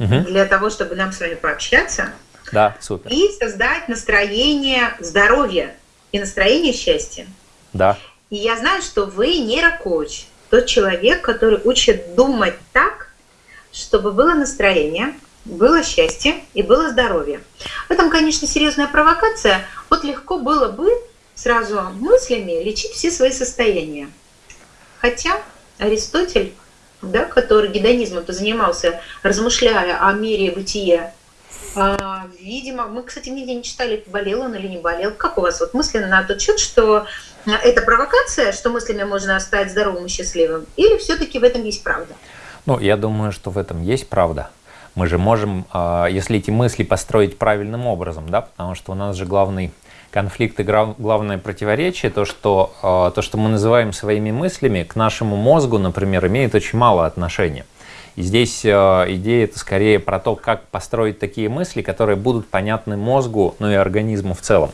угу. для того, чтобы нам с вами пообщаться. Да, супер. И создать настроение здоровья и настроение счастья. Да. И я знаю, что вы нейрокоуч, тот человек, который учит думать так, чтобы было настроение, было счастье и было здоровье. В этом, конечно, серьезная провокация. Вот легко было бы сразу мыслями лечить все свои состояния. Хотя Аристотель, да, который гедонизмом-то занимался, размышляя о мире бытия, а, видимо, мы, кстати, нигде не читали, болел он или не болел. Как у вас вот мысленно на тот счет, что это провокация, что мыслями можно стать здоровым и счастливым, или все-таки в этом есть правда? Ну, я думаю, что в этом есть правда. Мы же можем, а, если эти мысли построить правильным образом, да, потому что у нас же главный конфликт и главное противоречие, то что, а, то, что мы называем своими мыслями, к нашему мозгу, например, имеет очень мало отношения. И здесь а, идея это скорее про то, как построить такие мысли, которые будут понятны мозгу, ну и организму в целом.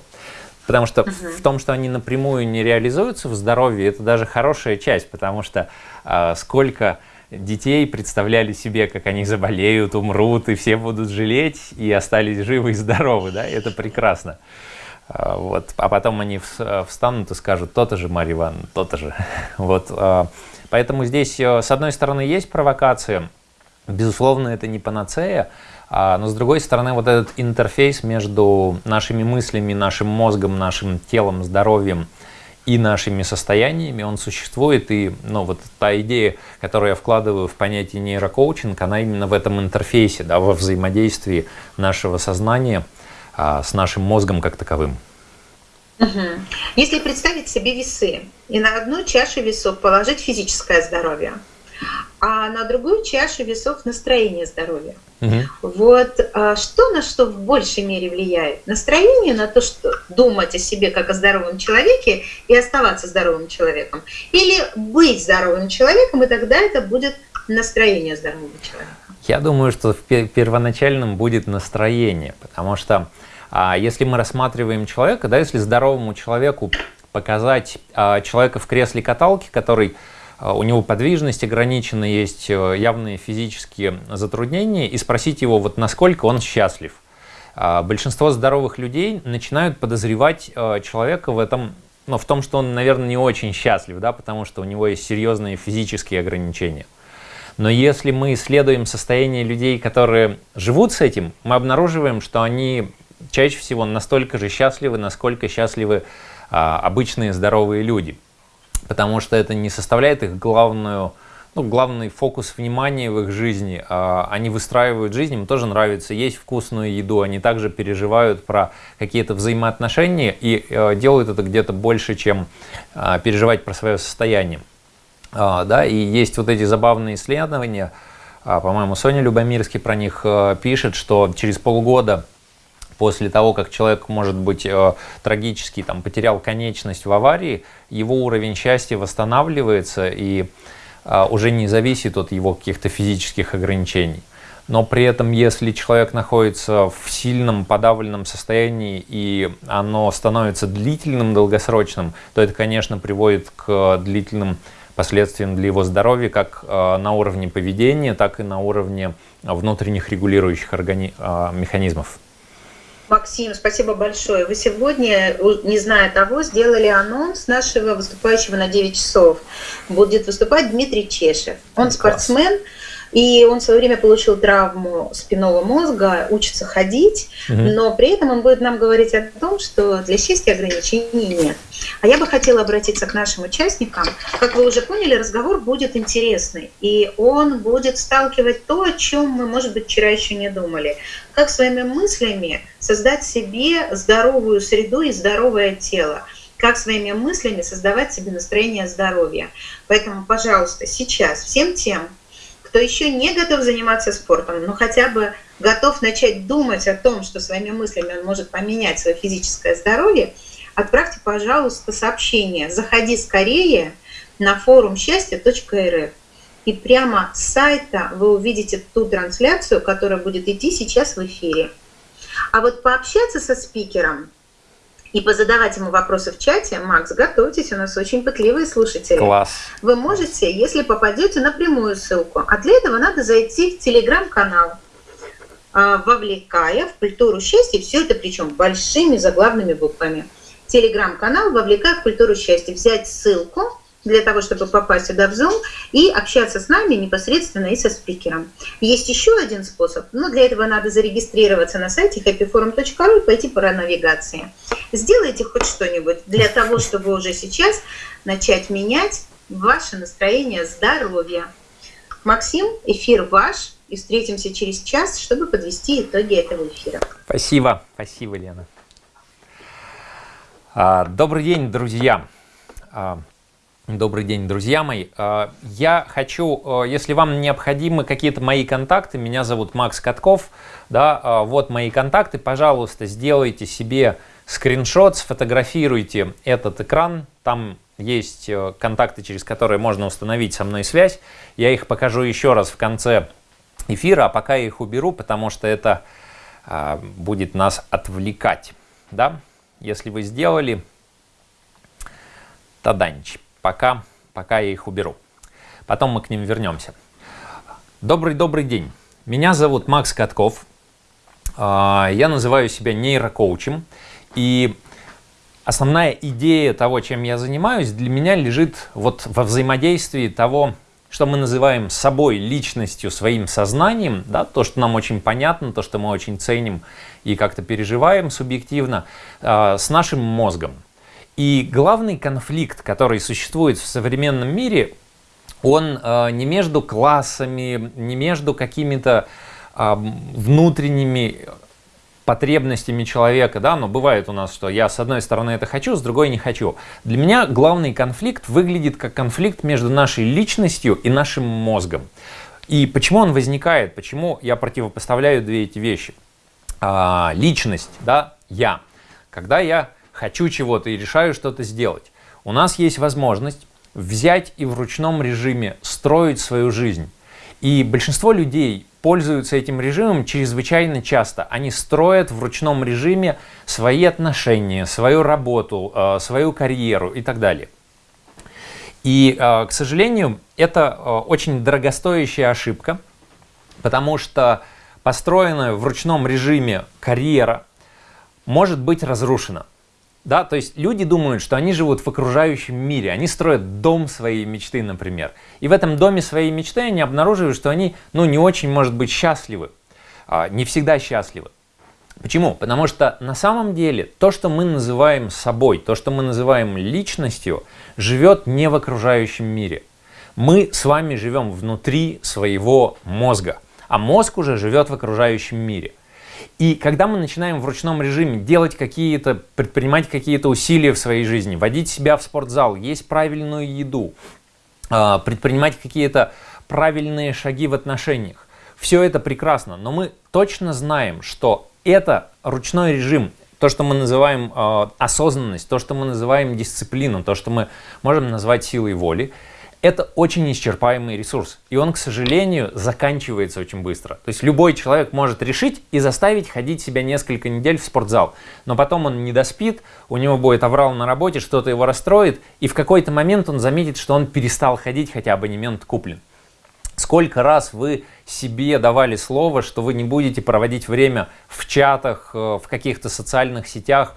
Потому что угу. в том, что они напрямую не реализуются в здоровье, это даже хорошая часть, потому что э, сколько детей представляли себе, как они заболеют, умрут, и все будут жалеть, и остались живы и здоровы, да, это прекрасно. А, вот. А потом они встанут и скажут, то-то же, Марья Ивановна, то-то же. Вот. А, поэтому здесь, э, с одной стороны, есть провокация, безусловно, это не панацея, а, но с другой стороны, вот этот интерфейс между нашими мыслями, нашим мозгом, нашим телом, здоровьем и нашими состояниями, он существует. И ну, вот та идея, которую я вкладываю в понятие нейрокоучинг, она именно в этом интерфейсе, да, во взаимодействии нашего сознания с нашим мозгом как таковым. Угу. Если представить себе весы и на одну чашу весов положить физическое здоровье, а на другую чашу весов настроение здоровья. Угу. Вот а что на что в большей мере влияет? Настроение на то, что думать о себе как о здоровом человеке и оставаться здоровым человеком. Или быть здоровым человеком, и тогда это будет настроение здорового человека. Я думаю, что в первоначальном будет настроение, потому что а, если мы рассматриваем человека, да, если здоровому человеку показать а, человека в кресле каталки, который а, у него подвижность ограничена, есть э, явные физические затруднения, и спросить его, вот насколько он счастлив. А, большинство здоровых людей начинают подозревать э, человека в этом, ну, в том, что он, наверное, не очень счастлив, да, потому что у него есть серьезные физические ограничения. Но если мы исследуем состояние людей, которые живут с этим, мы обнаруживаем, что они чаще всего настолько же счастливы, насколько счастливы а, обычные здоровые люди потому что это не составляет их главную, ну, главный фокус внимания в их жизни. А, они выстраивают жизнь, им тоже нравится есть вкусную еду, они также переживают про какие-то взаимоотношения и э, делают это где-то больше, чем а, переживать про свое состояние. А, да, и есть вот эти забавные исследования, по-моему, Соня Любомирский про них э, пишет, что через полгода после того, как человек, может быть, э, трагически там, потерял конечность в аварии, его уровень счастья восстанавливается и э, уже не зависит от его каких-то физических ограничений. Но при этом, если человек находится в сильном подавленном состоянии и оно становится длительным, долгосрочным, то это, конечно, приводит к длительным последствиям для его здоровья, как э, на уровне поведения, так и на уровне внутренних регулирующих органи... механизмов. Максим, спасибо большое. Вы сегодня, не зная того, сделали анонс нашего выступающего на 9 часов. Будет выступать Дмитрий Чешев. Он спортсмен, и он в свое время получил травму спинного мозга, учится ходить, угу. но при этом он будет нам говорить о том, что для счастья ограничений нет. А я бы хотела обратиться к нашим участникам. Как вы уже поняли, разговор будет интересный, и он будет сталкивать то, о чем мы, может быть, вчера еще не думали. Как своими мыслями создать себе здоровую среду и здоровое тело как своими мыслями создавать себе настроение здоровья. Поэтому, пожалуйста, сейчас всем тем, кто еще не готов заниматься спортом, но хотя бы готов начать думать о том, что своими мыслями он может поменять свое физическое здоровье, отправьте, пожалуйста, сообщение. Заходи скорее на форум счастья.рф. И прямо с сайта вы увидите ту трансляцию, которая будет идти сейчас в эфире. А вот пообщаться со спикером и позадавать ему вопросы в чате, Макс, готовьтесь, у нас очень пытливые слушатели. Класс. Вы можете, если попадете на прямую ссылку, а для этого надо зайти в телеграм-канал а, вовлекая в культуру счастья, все это причем большими заглавными буквами. Телеграм-канал «Вовлекая в культуру счастья». Взять ссылку для того, чтобы попасть сюда в Zoom и общаться с нами непосредственно и со спикером. Есть еще один способ, но для этого надо зарегистрироваться на сайте happyforum.ru и пойти по навигации. Сделайте хоть что-нибудь для того, чтобы уже сейчас начать менять ваше настроение здоровья. Максим, эфир ваш, и встретимся через час, чтобы подвести итоги этого эфира. Спасибо, спасибо, Лена. А, добрый день, друзья. А, добрый день, друзья мои. А, я хочу, если вам необходимы какие-то мои контакты, меня зовут Макс Катков, да, вот мои контакты, пожалуйста, сделайте себе скриншот, сфотографируйте этот экран, там есть э, контакты, через которые можно установить со мной связь. Я их покажу еще раз в конце эфира, а пока я их уберу, потому что это а, будет нас отвлекать. Да? Если вы сделали, таданч. Пока, пока я их уберу. Потом мы к ним вернемся. Добрый-добрый день. Меня зовут Макс Катков. А, я называю себя нейрокоучем. И основная идея того, чем я занимаюсь, для меня лежит вот во взаимодействии того, что мы называем собой, личностью, своим сознанием, да, то, что нам очень понятно, то, что мы очень ценим и как-то переживаем субъективно, э, с нашим мозгом. И главный конфликт, который существует в современном мире, он э, не между классами, не между какими-то э, внутренними потребностями человека, да, но бывает у нас, что я с одной стороны это хочу, с другой не хочу. Для меня главный конфликт выглядит как конфликт между нашей личностью и нашим мозгом. И почему он возникает, почему я противопоставляю две эти вещи? А, личность, да, я. Когда я хочу чего-то и решаю что-то сделать, у нас есть возможность взять и в ручном режиме строить свою жизнь. И большинство людей пользуются этим режимом чрезвычайно часто. Они строят в ручном режиме свои отношения, свою работу, э, свою карьеру и так далее. И, э, к сожалению, это э, очень дорогостоящая ошибка, потому что построенная в ручном режиме карьера может быть разрушена. Да, то есть люди думают, что они живут в окружающем мире, они строят дом своей мечты, например. И в этом доме своей мечты они обнаруживают, что они, ну, не очень, может быть, счастливы, а, не всегда счастливы. Почему? Потому что на самом деле то, что мы называем собой, то, что мы называем личностью, живет не в окружающем мире. Мы с вами живем внутри своего мозга, а мозг уже живет в окружающем мире. И когда мы начинаем в ручном режиме делать какие-то, предпринимать какие-то усилия в своей жизни, водить себя в спортзал, есть правильную еду, а, предпринимать какие-то правильные шаги в отношениях, все это прекрасно, но мы точно знаем, что это ручной режим, то, что мы называем э, осознанность, то, что мы называем дисциплину, то, что мы можем назвать силой воли, это очень исчерпаемый ресурс, и он, к сожалению, заканчивается очень быстро. То есть любой человек может решить и заставить ходить себя несколько недель в спортзал, но потом он не доспит, у него будет аврал на работе, что-то его расстроит, и в какой-то момент он заметит, что он перестал ходить, хотя абонемент куплен. Сколько раз вы себе давали слово, что вы не будете проводить время в чатах, э, в каких-то социальных сетях,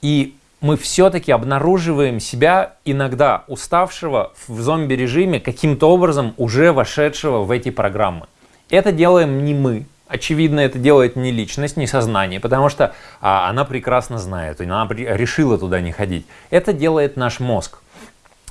и мы все-таки обнаруживаем себя иногда уставшего в зомби-режиме, каким-то образом уже вошедшего в эти программы. Это делаем не мы. Очевидно, это делает не личность, не сознание, потому что а, она прекрасно знает, она решила туда не ходить. Это делает наш мозг.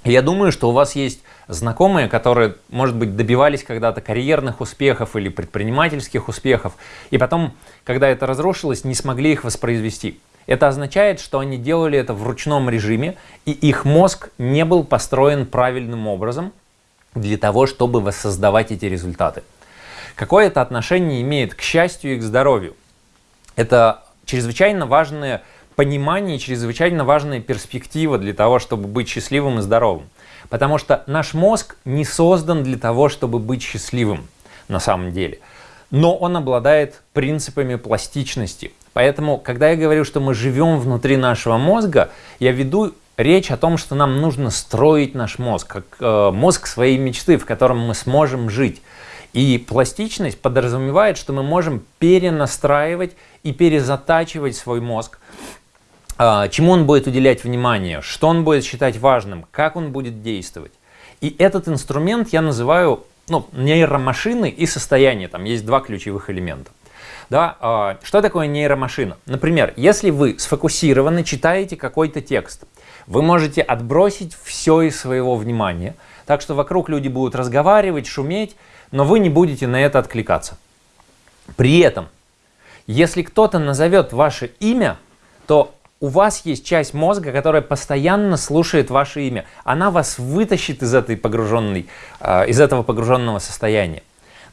я думаю, что у вас есть знакомые, которые, может быть, добивались когда-то карьерных успехов или предпринимательских успехов, и потом, когда это разрушилось, не смогли их воспроизвести. Это означает, что они делали это в ручном режиме, и их мозг не был построен правильным образом для того, чтобы воссоздавать эти результаты. Какое это отношение имеет к счастью и к здоровью? Это чрезвычайно важное понимание, чрезвычайно важная перспектива для того, чтобы быть счастливым и здоровым. Потому что наш мозг не создан для того, чтобы быть счастливым на самом деле. Но он обладает принципами пластичности. Поэтому, когда я говорю, что мы живем внутри нашего мозга, я веду речь о том, что нам нужно строить наш мозг, как э, мозг своей мечты, в котором мы сможем жить. И пластичность подразумевает, что мы можем перенастраивать и перезатачивать свой мозг, а, чему он будет уделять внимание, что он будет считать важным, как он будет действовать. И этот инструмент я называю ну, нейромашины и состояние. Там есть два ключевых элемента. Да, а, что такое нейромашина? Например, если вы сфокусированно читаете какой-то текст, вы можете отбросить все из своего внимания, так что вокруг люди будут разговаривать, шуметь, но вы не будете на это откликаться. При этом, если кто-то назовет ваше имя, то у вас есть часть мозга, которая постоянно слушает ваше имя. Она вас вытащит из, этой погруженной, э, из этого погруженного состояния.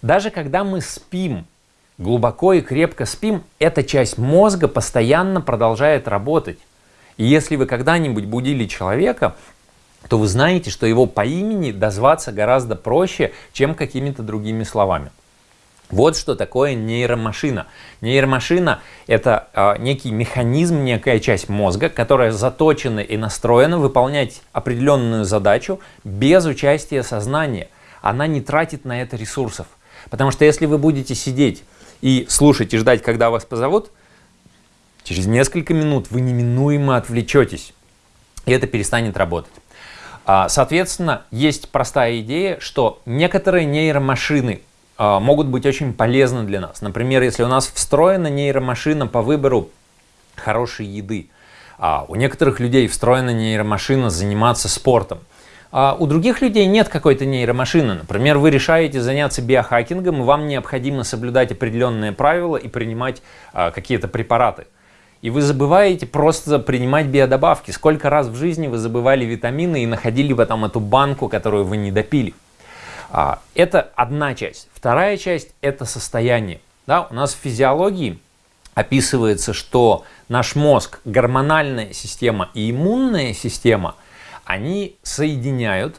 Даже когда мы спим, глубоко и крепко спим, эта часть мозга постоянно продолжает работать. И если вы когда-нибудь будили человека, то вы знаете, что его по имени дозваться гораздо проще, чем какими-то другими словами. Вот что такое нейромашина. Нейромашина – это э, некий механизм, некая часть мозга, которая заточена и настроена выполнять определенную задачу без участия сознания. Она не тратит на это ресурсов. Потому что если вы будете сидеть и слушать и ждать, когда вас позовут, через несколько минут вы неминуемо отвлечетесь, и это перестанет работать. А, соответственно, есть простая идея, что некоторые нейромашины а, могут быть очень полезны для нас. Например, если у нас встроена нейромашина по выбору хорошей еды, а у некоторых людей встроена нейромашина заниматься спортом, а у других людей нет какой-то нейромашины. Например, вы решаете заняться биохакингом, и вам необходимо соблюдать определенные правила и принимать а, какие-то препараты. И вы забываете просто принимать биодобавки. Сколько раз в жизни вы забывали витамины и находили потом эту банку, которую вы не допили. А, это одна часть. Вторая часть – это состояние. Да, у нас в физиологии описывается, что наш мозг, гормональная система и иммунная система, они соединяют,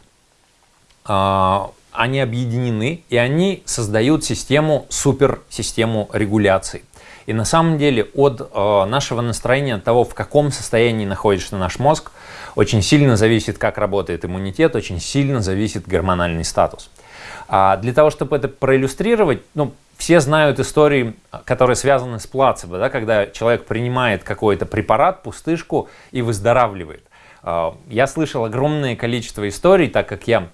а, они объединены, и они создают систему, суперсистему регуляции. И на самом деле от э, нашего настроения, от того, в каком состоянии находится наш мозг, очень сильно зависит, как работает иммунитет, очень сильно зависит гормональный статус. А для того, чтобы это проиллюстрировать, ну, все знают истории, которые связаны с плацебо, да, когда человек принимает какой-то препарат, пустышку и выздоравливает. А, я слышал огромное количество историй, так как я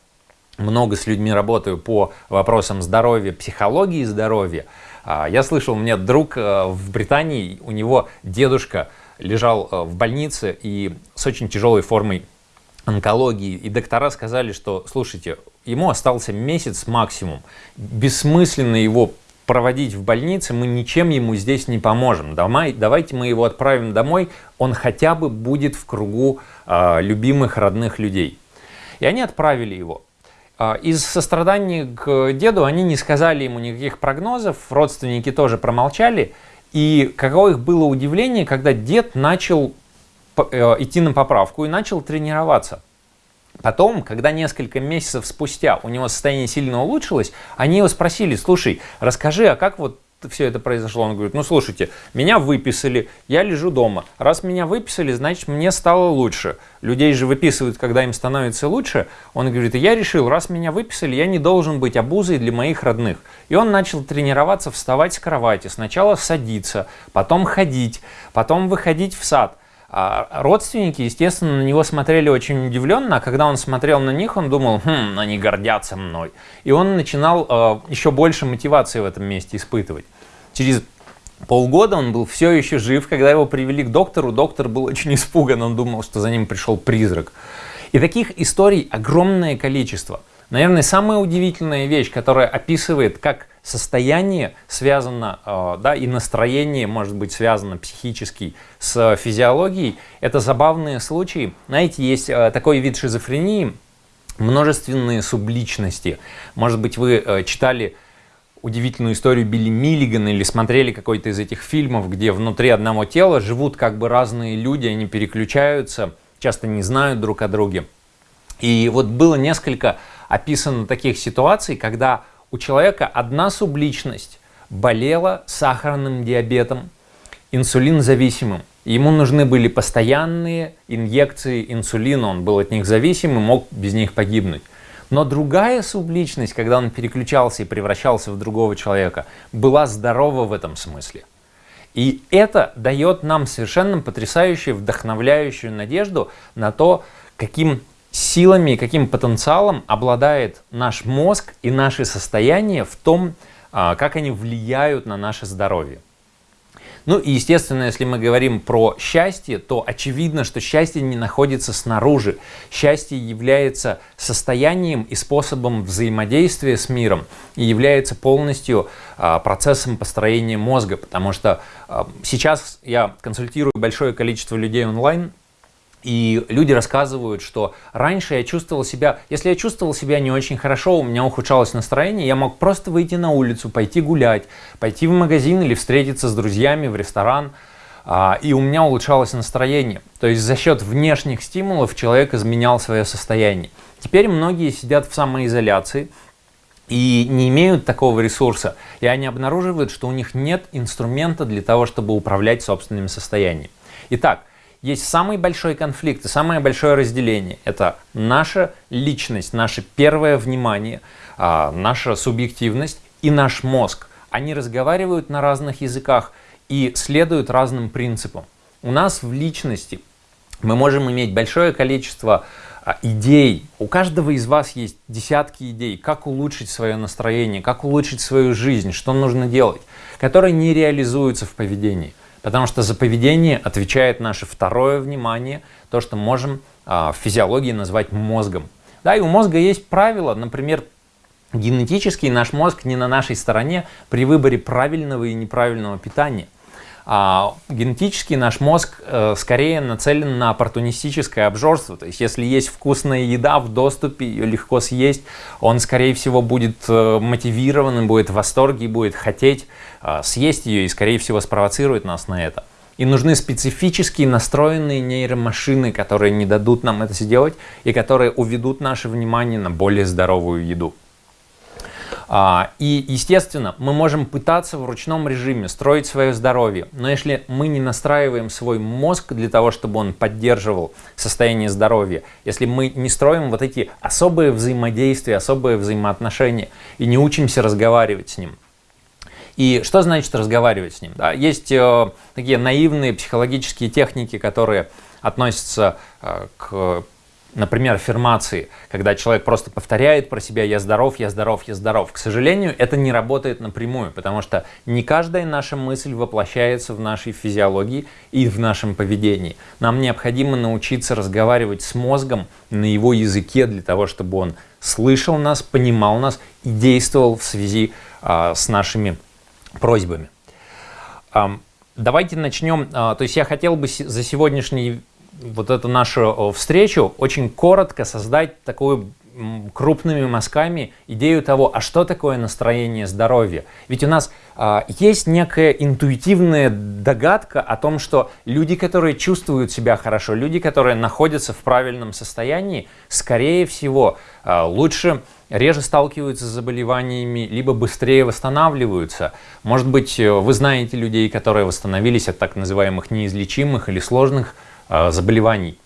много с людьми работаю по вопросам здоровья, психологии здоровья. А, я слышал, у меня друг э, в Британии, у него дедушка лежал э, в больнице и с очень тяжелой формой онкологии, и доктора сказали, что, слушайте, ему остался месяц максимум, бессмысленно его проводить в больнице, мы ничем ему здесь не поможем. Домой, давайте мы его отправим домой, он хотя бы будет в кругу э, любимых родных людей. И они отправили его. Э, из сострадания к деду они не сказали ему никаких прогнозов, родственники тоже промолчали. И каково их было удивление, когда дед начал Э, идти на поправку и начал тренироваться. Потом, когда несколько месяцев спустя у него состояние сильно улучшилось, они его спросили, слушай, расскажи, а как вот все это произошло? Он говорит, ну слушайте, меня выписали, я лежу дома. Раз меня выписали, значит мне стало лучше. Людей же выписывают, когда им становится лучше. Он говорит, я решил, раз меня выписали, я не должен быть обузой для моих родных. И он начал тренироваться, вставать с кровати. Сначала садиться, потом ходить, потом выходить в сад. А родственники, естественно, на него смотрели очень удивленно, а когда он смотрел на них, он думал, хм, они гордятся мной. И он начинал э, еще больше мотивации в этом месте испытывать. Через полгода он был все еще жив, когда его привели к доктору, доктор был очень испуган, он думал, что за ним пришел призрак. И таких историй огромное количество. Наверное, самая удивительная вещь, которая описывает, как состояние связано, э, да, и настроение может быть связано психически с физиологией. Это забавные случаи. Знаете, есть э, такой вид шизофрении, множественные субличности. Может быть, вы э, читали удивительную историю Билли Миллигана или смотрели какой-то из этих фильмов, где внутри одного тела живут как бы разные люди, они переключаются, часто не знают друг о друге. И вот было несколько описано таких ситуаций, когда у человека одна субличность болела сахарным диабетом, инсулинзависимым. Ему нужны были постоянные инъекции инсулина, он был от них зависим и мог без них погибнуть. Но другая субличность, когда он переключался и превращался в другого человека, была здорова в этом смысле. И это дает нам совершенно потрясающую, вдохновляющую надежду на то, каким силами каким потенциалом обладает наш мозг и наши состояния в том, а, как они влияют на наше здоровье. Ну и естественно, если мы говорим про счастье, то очевидно, что счастье не находится снаружи. Счастье является состоянием и способом взаимодействия с миром и является полностью а, процессом построения мозга, потому что а, сейчас я консультирую большое количество людей онлайн, и люди рассказывают, что раньше я чувствовал себя, если я чувствовал себя не очень хорошо, у меня ухудшалось настроение, я мог просто выйти на улицу, пойти гулять, пойти в магазин или встретиться с друзьями в ресторан, а, и у меня улучшалось настроение. То есть за счет внешних стимулов человек изменял свое состояние. Теперь многие сидят в самоизоляции и не имеют такого ресурса, и они обнаруживают, что у них нет инструмента для того, чтобы управлять собственным состоянием. Итак, есть самый большой конфликт и самое большое разделение. Это наша личность, наше первое внимание, а, наша субъективность и наш мозг. Они разговаривают на разных языках и следуют разным принципам. У нас в личности мы можем иметь большое количество а, идей. У каждого из вас есть десятки идей, как улучшить свое настроение, как улучшить свою жизнь, что нужно делать, которые не реализуются в поведении. Потому что за поведение отвечает наше второе внимание, то, что можем а, в физиологии назвать мозгом. Да, и у мозга есть правила, например, генетически наш мозг не на нашей стороне при выборе правильного и неправильного питания. А генетически наш мозг э, скорее нацелен на оппортунистическое обжорство. То есть, если есть вкусная еда в доступе, ее легко съесть, он, скорее всего, будет э, мотивированным, будет в восторге, будет хотеть э, съесть ее и, скорее всего, спровоцирует нас на это. И нужны специфически настроенные нейромашины, которые не дадут нам это сделать и которые уведут наше внимание на более здоровую еду. А, и, естественно, мы можем пытаться в ручном режиме строить свое здоровье, но если мы не настраиваем свой мозг для того, чтобы он поддерживал состояние здоровья, если мы не строим вот эти особые взаимодействия, особые взаимоотношения и не учимся разговаривать с ним, и что значит разговаривать с ним? Да, есть э, такие наивные психологические техники, которые относятся э, к например, аффирмации, когда человек просто повторяет про себя «я здоров, я здоров, я здоров». К сожалению, это не работает напрямую, потому что не каждая наша мысль воплощается в нашей физиологии и в нашем поведении. Нам необходимо научиться разговаривать с мозгом на его языке для того, чтобы он слышал нас, понимал нас и действовал в связи а, с нашими просьбами. А, давайте начнем. А, то есть я хотел бы за сегодняшний вот эту нашу встречу очень коротко создать такую крупными мазками идею того, а что такое настроение здоровья. Ведь у нас а, есть некая интуитивная догадка о том, что люди, которые чувствуют себя хорошо, люди, которые находятся в правильном состоянии, скорее всего, а, лучше реже сталкиваются с заболеваниями, либо быстрее восстанавливаются. Может быть, вы знаете людей, которые восстановились от так называемых неизлечимых или сложных Э, заболеваний.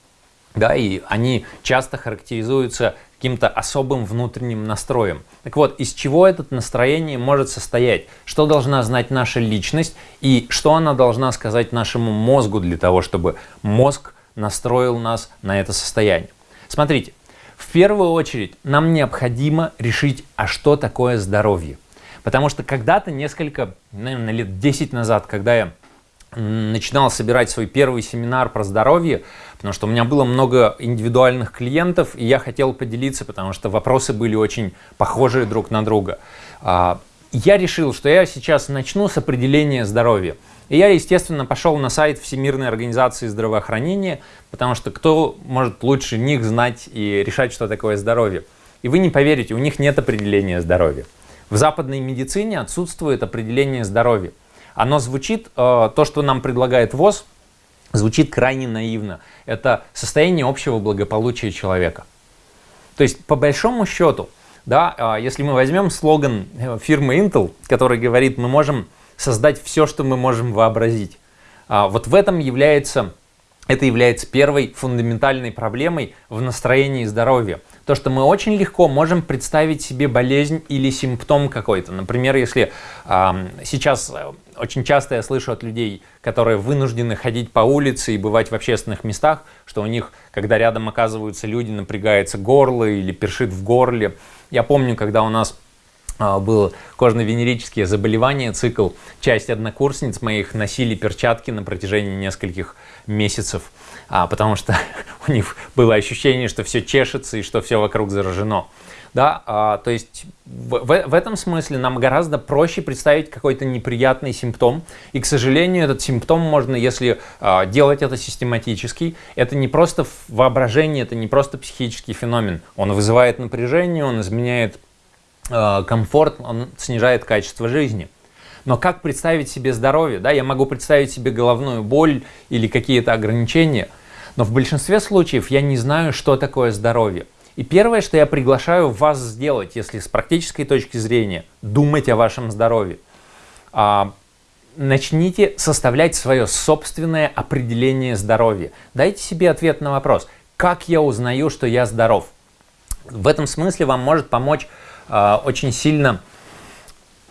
Да, и они часто характеризуются каким-то особым внутренним настроем. Так вот, из чего это настроение может состоять? Что должна знать наша личность и что она должна сказать нашему мозгу для того, чтобы мозг настроил нас на это состояние? Смотрите, в первую очередь нам необходимо решить, а что такое здоровье. Потому что когда-то, несколько, наверное, лет 10 назад, когда я начинал собирать свой первый семинар про здоровье, потому что у меня было много индивидуальных клиентов, и я хотел поделиться, потому что вопросы были очень похожие друг на друга. А, я решил, что я сейчас начну с определения здоровья. И я, естественно, пошел на сайт Всемирной организации здравоохранения, потому что кто может лучше них знать и решать, что такое здоровье. И вы не поверите, у них нет определения здоровья. В западной медицине отсутствует определение здоровья оно звучит, э, то, что нам предлагает ВОЗ, звучит крайне наивно. Это состояние общего благополучия человека. То есть, по большому счету, да, э, если мы возьмем слоган э, фирмы Intel, который говорит, мы можем создать все, что мы можем вообразить, вот в этом является, это является первой фундаментальной проблемой в настроении здоровья. то, что мы очень легко можем представить себе болезнь или симптом какой-то. Например, если сейчас очень часто я слышу от людей, которые вынуждены ходить по улице и бывать в общественных местах, что у них, когда рядом оказываются люди, напрягается горло или першит в горле. Я помню, когда у нас а, было кожно-венерические заболевания, цикл, часть однокурсниц моих носили перчатки на протяжении нескольких месяцев, а, потому что у них было ощущение, что все чешется и что все вокруг заражено. Да, а, то есть в, в, в этом смысле нам гораздо проще представить какой-то неприятный симптом. И, к сожалению, этот симптом можно, если а, делать это систематически, это не просто воображение, это не просто психический феномен. Он вызывает напряжение, он изменяет а, комфорт, он снижает качество жизни. Но как представить себе здоровье? Да, я могу представить себе головную боль или какие-то ограничения, но в большинстве случаев я не знаю, что такое здоровье. И первое, что я приглашаю вас сделать, если с практической точки зрения думать о вашем здоровье, а, начните составлять свое собственное определение здоровья. Дайте себе ответ на вопрос, как я узнаю, что я здоров? В этом смысле вам может помочь э, очень сильно,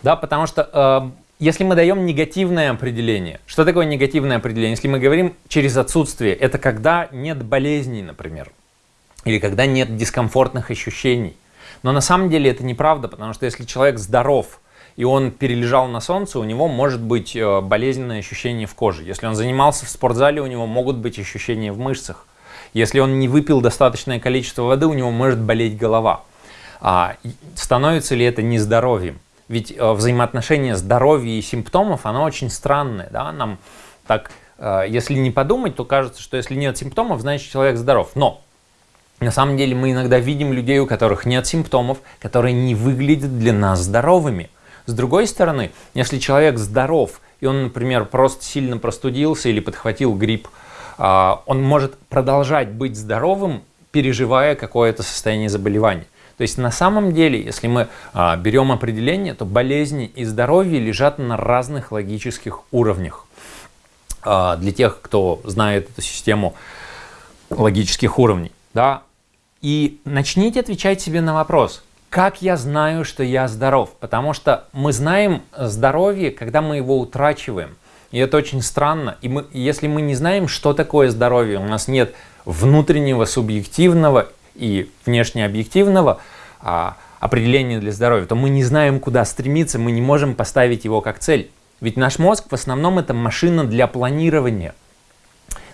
да, потому что э, если мы даем негативное определение, что такое негативное определение? Если мы говорим через отсутствие, это когда нет болезней, например или когда нет дискомфортных ощущений. Но на самом деле это неправда, потому что если человек здоров, и он перележал на солнце, у него может быть э, болезненное ощущение в коже. Если он занимался в спортзале, у него могут быть ощущения в мышцах. Если он не выпил достаточное количество воды, у него может болеть голова. А становится ли это нездоровьем? Ведь э, взаимоотношение здоровья и симптомов, оно очень странное. Да? Нам так, э, если не подумать, то кажется, что если нет симптомов, значит человек здоров. Но на самом деле мы иногда видим людей, у которых нет симптомов, которые не выглядят для нас здоровыми. С другой стороны, если человек здоров, и он, например, просто сильно простудился или подхватил грипп, а, он может продолжать быть здоровым, переживая какое-то состояние заболевания. То есть на самом деле, если мы а, берем определение, то болезни и здоровье лежат на разных логических уровнях. А, для тех, кто знает эту систему логических уровней. Да, и начните отвечать себе на вопрос, как я знаю, что я здоров? Потому что мы знаем здоровье, когда мы его утрачиваем. И это очень странно. И мы, если мы не знаем, что такое здоровье, у нас нет внутреннего субъективного и внешнеобъективного а, определения для здоровья, то мы не знаем, куда стремиться, мы не можем поставить его как цель. Ведь наш мозг в основном это машина для планирования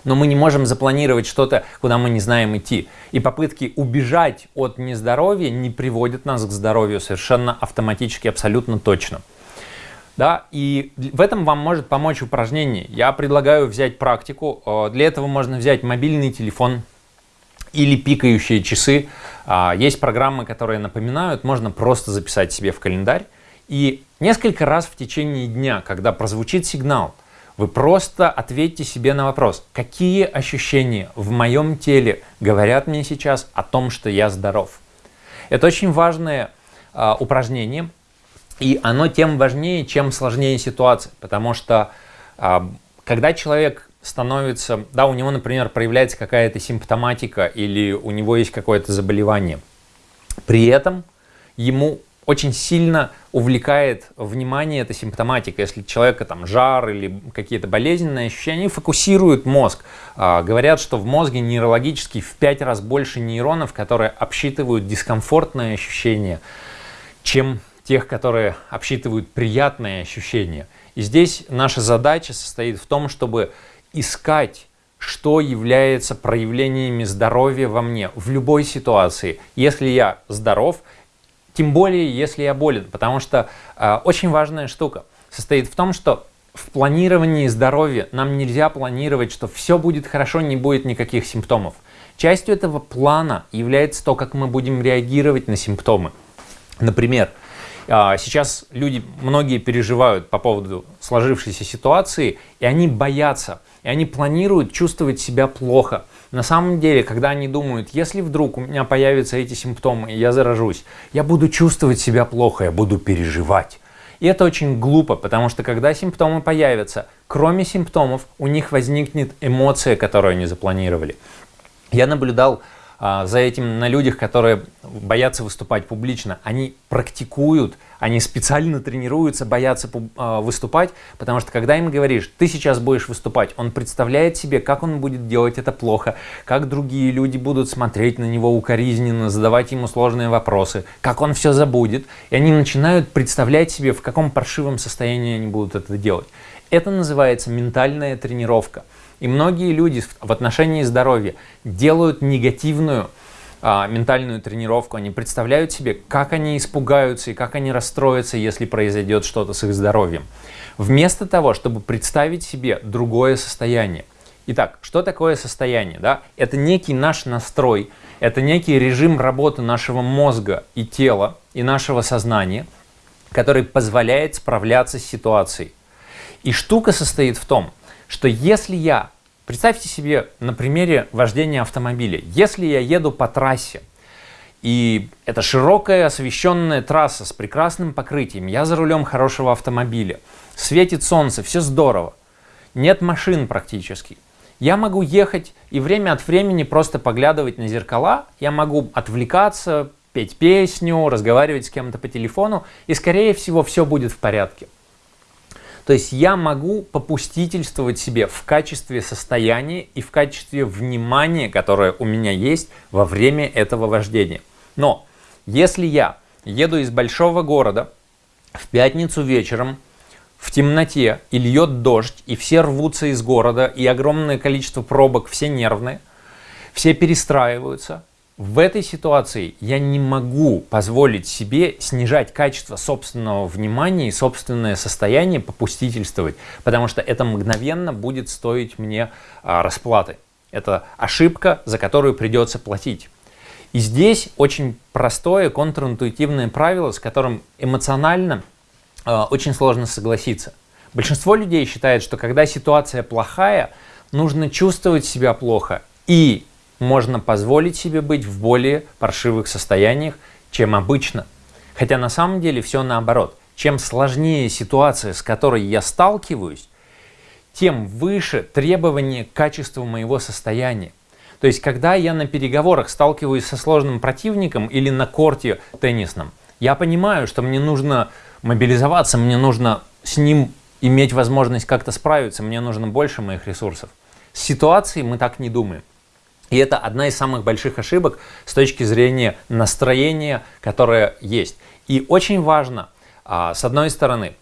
но мы не можем запланировать что-то, куда мы не знаем идти. И попытки убежать от нездоровья не приводят нас к здоровью совершенно автоматически, абсолютно точно. Да, и в этом вам может помочь упражнение. Я предлагаю взять практику. Э, для этого можно взять мобильный телефон или пикающие часы. А, есть программы, которые напоминают, можно просто записать себе в календарь. И несколько раз в течение дня, когда прозвучит сигнал – вы просто ответьте себе на вопрос, какие ощущения в моем теле говорят мне сейчас о том, что я здоров. Это очень важное э, упражнение, и оно тем важнее, чем сложнее ситуация, потому что э, когда человек становится, да, у него, например, проявляется какая-то симптоматика или у него есть какое-то заболевание, при этом ему очень сильно увлекает внимание эта симптоматика. Если человека там жар или какие-то болезненные ощущения, они фокусируют мозг. А, говорят, что в мозге нейрологически в пять раз больше нейронов, которые обсчитывают дискомфортные ощущения, чем тех, которые обсчитывают приятные ощущения. И здесь наша задача состоит в том, чтобы искать что является проявлениями здоровья во мне в любой ситуации. Если я здоров, тем более, если я болен, потому что э, очень важная штука состоит в том, что в планировании здоровья нам нельзя планировать, что все будет хорошо, не будет никаких симптомов. Частью этого плана является то, как мы будем реагировать на симптомы. Например, а, сейчас люди, многие переживают по поводу сложившейся ситуации, и они боятся, и они планируют чувствовать себя плохо. На самом деле, когда они думают, если вдруг у меня появятся эти симптомы, и я заражусь, я буду чувствовать себя плохо, я буду переживать. И это очень глупо, потому что когда симптомы появятся, кроме симптомов, у них возникнет эмоция, которую они запланировали. Я наблюдал за этим на людях, которые боятся выступать публично. Они практикуют, они специально тренируются, боятся а, выступать, потому что когда им говоришь, ты сейчас будешь выступать, он представляет себе, как он будет делать это плохо, как другие люди будут смотреть на него укоризненно, задавать ему сложные вопросы, как он все забудет. И они начинают представлять себе, в каком паршивом состоянии они будут это делать. Это называется ментальная тренировка. И многие люди в отношении здоровья делают негативную а, ментальную тренировку. Они представляют себе, как они испугаются и как они расстроятся, если произойдет что-то с их здоровьем. Вместо того, чтобы представить себе другое состояние. Итак, что такое состояние? Да? Это некий наш настрой, это некий режим работы нашего мозга и тела, и нашего сознания, который позволяет справляться с ситуацией. И штука состоит в том, что если я, представьте себе на примере вождения автомобиля, если я еду по трассе, и это широкая освещенная трасса с прекрасным покрытием, я за рулем хорошего автомобиля, светит солнце, все здорово, нет машин практически. Я могу ехать и время от времени просто поглядывать на зеркала, я могу отвлекаться, петь песню, разговаривать с кем-то по телефону, и скорее всего все будет в порядке. То есть я могу попустительствовать себе в качестве состояния и в качестве внимания, которое у меня есть во время этого вождения. Но если я еду из большого города в пятницу вечером в темноте и льет дождь, и все рвутся из города, и огромное количество пробок, все нервные, все перестраиваются, в этой ситуации я не могу позволить себе снижать качество собственного внимания и собственное состояние попустительствовать, потому что это мгновенно будет стоить мне а, расплаты. Это ошибка, за которую придется платить. И здесь очень простое контринтуитивное правило, с которым эмоционально э, очень сложно согласиться. Большинство людей считает, что когда ситуация плохая, нужно чувствовать себя плохо и можно позволить себе быть в более паршивых состояниях, чем обычно. Хотя на самом деле все наоборот. Чем сложнее ситуация, с которой я сталкиваюсь, тем выше требование к качеству моего состояния. То есть, когда я на переговорах сталкиваюсь со сложным противником или на корте теннисном, я понимаю, что мне нужно мобилизоваться, мне нужно с ним иметь возможность как-то справиться, мне нужно больше моих ресурсов. С ситуацией мы так не думаем. И это одна из самых больших ошибок с точки зрения настроения, которое есть. И очень важно, а, с одной стороны,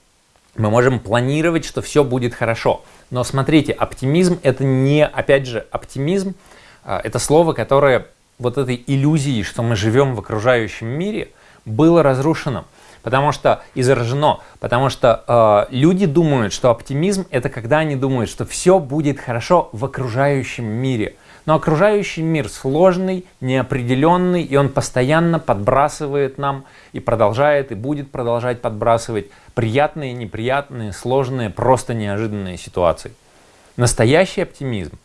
мы можем планировать, что все будет хорошо. Но смотрите, оптимизм это не, опять же, оптимизм, а, это слово, которое вот этой иллюзией, что мы живем в окружающем мире, было разрушено. Потому что и заражено, потому что э, люди думают, что оптимизм это когда они думают, что все будет хорошо в окружающем мире. Но окружающий мир сложный, неопределенный, и он постоянно подбрасывает нам и продолжает, и будет продолжать подбрасывать приятные, неприятные, сложные, просто неожиданные ситуации. Настоящий оптимизм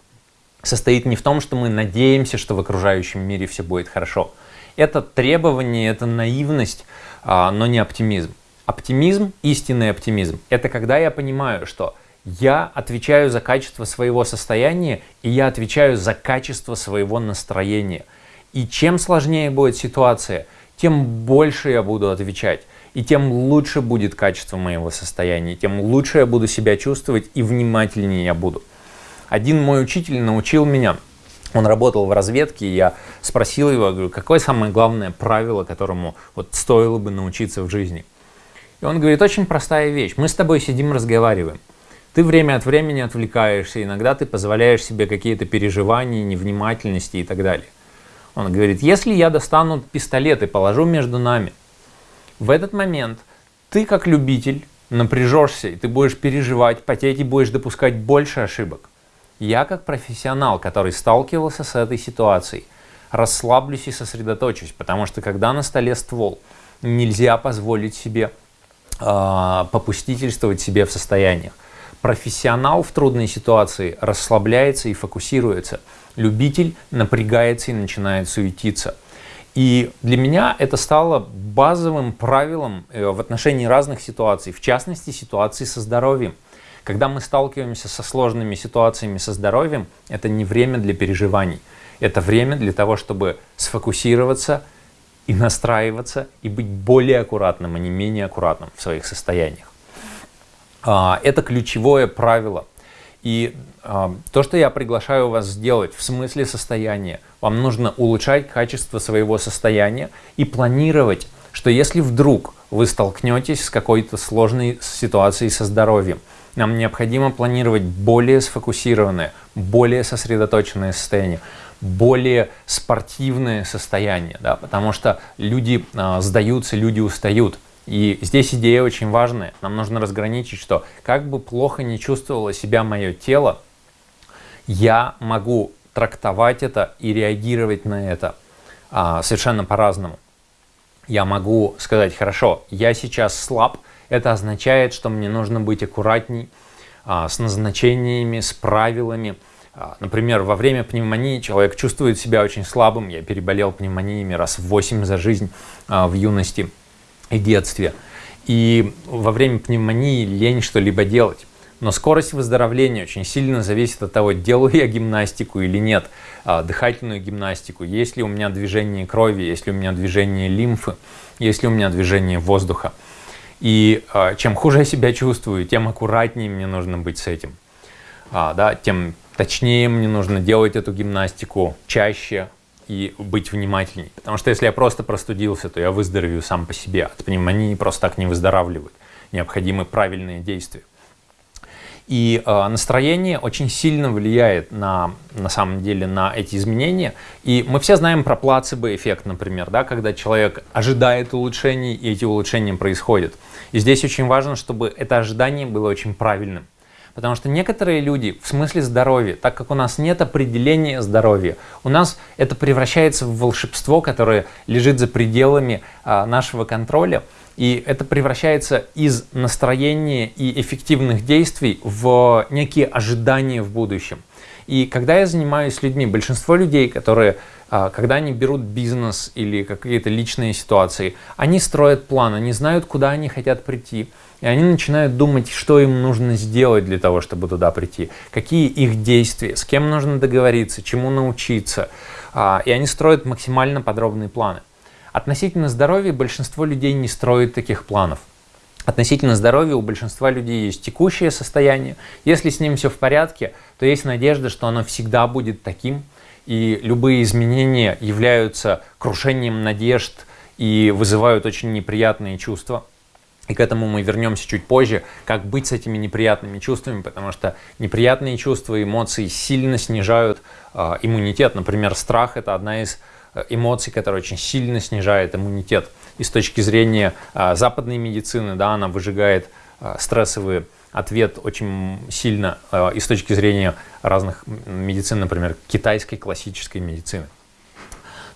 состоит не в том, что мы надеемся, что в окружающем мире все будет хорошо. Это требование, это наивность, а, но не оптимизм. Оптимизм, истинный оптимизм, это когда я понимаю, что я отвечаю за качество своего состояния, и я отвечаю за качество своего настроения. И чем сложнее будет ситуация, тем больше я буду отвечать, и тем лучше будет качество моего состояния, тем лучше я буду себя чувствовать и внимательнее я буду. Один мой учитель научил меня, он работал в разведке, и я спросил его, говорю, какое самое главное правило, которому вот стоило бы научиться в жизни. И он говорит, очень простая вещь, мы с тобой сидим, разговариваем. Ты время от времени отвлекаешься, иногда ты позволяешь себе какие-то переживания, невнимательности и так далее. Он говорит, если я достану пистолет и положу между нами, в этот момент ты как любитель напряжешься, и ты будешь переживать, потеть и будешь допускать больше ошибок. Я как профессионал, который сталкивался с этой ситуацией, расслаблюсь и сосредоточусь, потому что когда на столе ствол, нельзя позволить себе э, попустительствовать себе в состояниях. Профессионал в трудной ситуации расслабляется и фокусируется. Любитель напрягается и начинает суетиться. И для меня это стало базовым правилом э, в отношении разных ситуаций, в частности ситуации со здоровьем. Когда мы сталкиваемся со сложными ситуациями со здоровьем, это не время для переживаний. Это время для того, чтобы сфокусироваться и настраиваться, и быть более аккуратным, а не менее аккуратным в своих состояниях. А, это ключевое правило. И э, то, что я приглашаю вас сделать в смысле состояния, вам нужно улучшать качество своего состояния и планировать, что если вдруг вы столкнетесь с какой-то сложной ситуацией со здоровьем, нам необходимо планировать более сфокусированное, более сосредоточенное состояние, более спортивное состояние, да, потому что люди э, сдаются, люди устают. И здесь идея очень важная. Нам нужно разграничить, что как бы плохо не чувствовало себя мое тело, я могу трактовать это и реагировать на это а, совершенно по-разному. Я могу сказать, хорошо, я сейчас слаб, это означает, что мне нужно быть аккуратней а, с назначениями, с правилами. А, например, во время пневмонии человек чувствует себя очень слабым. Я переболел пневмониями раз в 8 за жизнь а, в юности и детстве. И во время пневмонии лень что-либо делать. Но скорость выздоровления очень сильно зависит от того, делаю я гимнастику или нет, а, дыхательную гимнастику, есть ли у меня движение крови, есть ли у меня движение лимфы, есть ли у меня движение воздуха. И а, чем хуже я себя чувствую, тем аккуратнее мне нужно быть с этим. А, да, тем точнее мне нужно делать эту гимнастику чаще, и быть внимательней. Потому что если я просто простудился, то я выздоровею сам по себе. От пневмонии просто так не выздоравливают. Необходимы правильные действия. И э, настроение очень сильно влияет на, на самом деле на эти изменения. И мы все знаем про плацебо-эффект, например, да, когда человек ожидает улучшений, и эти улучшения происходят. И здесь очень важно, чтобы это ожидание было очень правильным. Потому что некоторые люди в смысле здоровья, так как у нас нет определения здоровья, у нас это превращается в волшебство, которое лежит за пределами а, нашего контроля. И это превращается из настроения и эффективных действий в некие ожидания в будущем. И когда я занимаюсь людьми, большинство людей, которые, а, когда они берут бизнес или какие-то личные ситуации, они строят план, они знают, куда они хотят прийти. И они начинают думать, что им нужно сделать для того, чтобы туда прийти, какие их действия, с кем нужно договориться, чему научиться. А, и они строят максимально подробные планы. Относительно здоровья большинство людей не строит таких планов. Относительно здоровья у большинства людей есть текущее состояние. Если с ним все в порядке, то есть надежда, что оно всегда будет таким. И любые изменения являются крушением надежд и вызывают очень неприятные чувства. И к этому мы вернемся чуть позже, как быть с этими неприятными чувствами, потому что неприятные чувства, эмоции сильно снижают э, иммунитет. Например, страх – это одна из э, эмоций, которая очень сильно снижает иммунитет. И с точки зрения э, западной медицины, да, она выжигает э, стрессовый ответ очень сильно, э, и с точки зрения разных медицин, например, китайской классической медицины.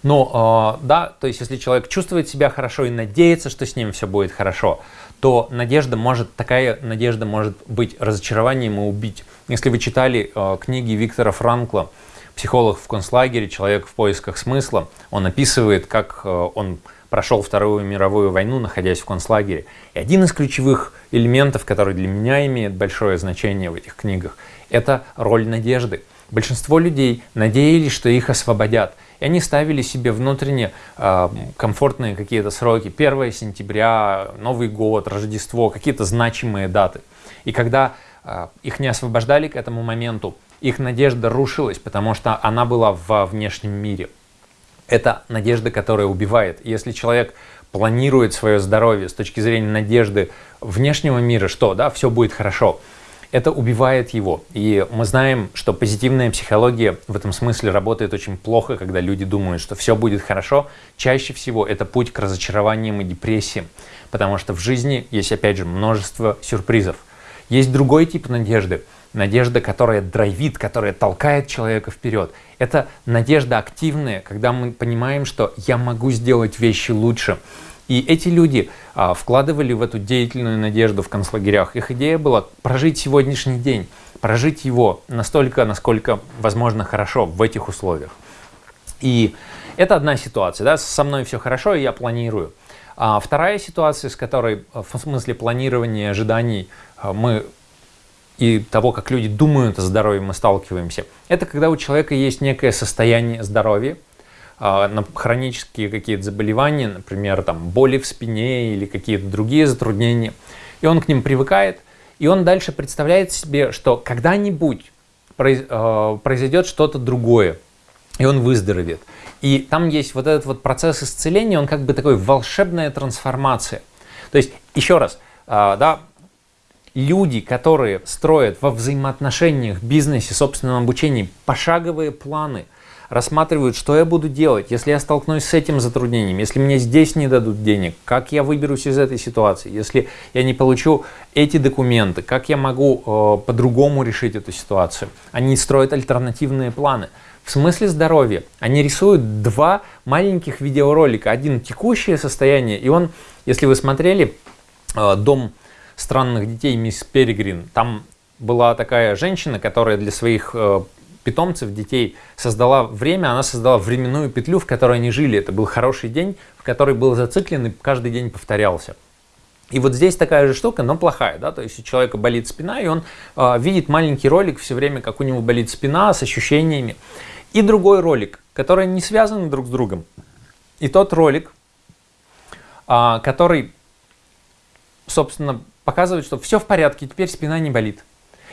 Но, э, да, то есть если человек чувствует себя хорошо и надеется, что с ним все будет хорошо, то надежда может, такая надежда может быть разочарованием и убить. Если вы читали э, книги Виктора Франкла «Психолог в концлагере. Человек в поисках смысла», он описывает, как э, он прошел Вторую мировую войну, находясь в концлагере. И один из ключевых элементов, который для меня имеет большое значение в этих книгах, это роль надежды. Большинство людей надеялись, что их освободят. И они ставили себе внутренне э, комфортные какие-то сроки. 1 сентября, Новый год, Рождество, какие-то значимые даты. И когда э, их не освобождали к этому моменту, их надежда рушилась, потому что она была во внешнем мире. Это надежда, которая убивает. Если человек планирует свое здоровье с точки зрения надежды внешнего мира, что да, все будет хорошо, это убивает его. И мы знаем, что позитивная психология в этом смысле работает очень плохо, когда люди думают, что все будет хорошо. Чаще всего это путь к разочарованиям и депрессиям, потому что в жизни есть, опять же, множество сюрпризов. Есть другой тип надежды, надежда, которая драйвит, которая толкает человека вперед. Это надежда активная, когда мы понимаем, что я могу сделать вещи лучше, и эти люди а, вкладывали в эту деятельную надежду в концлагерях. Их идея была прожить сегодняшний день, прожить его настолько, насколько возможно хорошо в этих условиях. И это одна ситуация, да, со мной все хорошо, и я планирую. А вторая ситуация, с которой в смысле планирования ожиданий а, мы и того, как люди думают о здоровье, мы сталкиваемся, это когда у человека есть некое состояние здоровья, а, на хронические какие-то заболевания, например, там, боли в спине или какие-то другие затруднения, и он к ним привыкает, и он дальше представляет себе, что когда-нибудь а, произойдет что-то другое, и он выздоровеет. И там есть вот этот вот процесс исцеления, он как бы такой волшебная трансформация. То есть, еще раз, а, да, люди, которые строят во взаимоотношениях, бизнесе, собственном обучении пошаговые планы – рассматривают, что я буду делать, если я столкнусь с этим затруднением, если мне здесь не дадут денег, как я выберусь из этой ситуации, если я не получу эти документы, как я могу э, по-другому решить эту ситуацию. Они строят альтернативные планы. В смысле здоровья они рисуют два маленьких видеоролика. Один текущее состояние, и он, если вы смотрели э, «Дом странных детей» мисс Перегрин, там была такая женщина, которая для своих э, питомцев, детей, создала время, она создала временную петлю, в которой они жили. Это был хороший день, в который был зациклен и каждый день повторялся. И вот здесь такая же штука, но плохая, да, то есть у человека болит спина, и он э, видит маленький ролик все время, как у него болит спина с ощущениями. И другой ролик, который не связаны друг с другом. И тот ролик, э, который, собственно, показывает, что все в порядке, теперь спина не болит.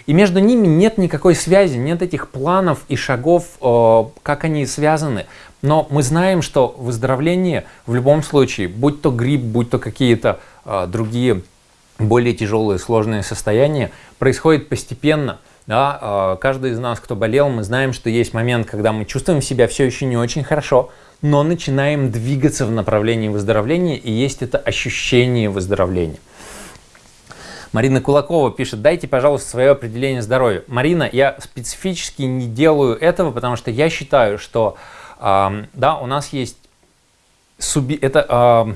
И между ними нет никакой связи, нет этих планов и шагов, э, как они связаны. Но мы знаем, что выздоровление в любом случае, будь то грипп, будь то какие-то э, другие более тяжелые, сложные состояния, происходит постепенно. Да, э, каждый из нас, кто болел, мы знаем, что есть момент, когда мы чувствуем себя все еще не очень хорошо, но начинаем двигаться в направлении выздоровления, и есть это ощущение выздоровления. Марина Кулакова пишет, дайте, пожалуйста, свое определение здоровья. Марина, я специфически не делаю этого, потому что я считаю, что э, да, у нас есть суби... это э,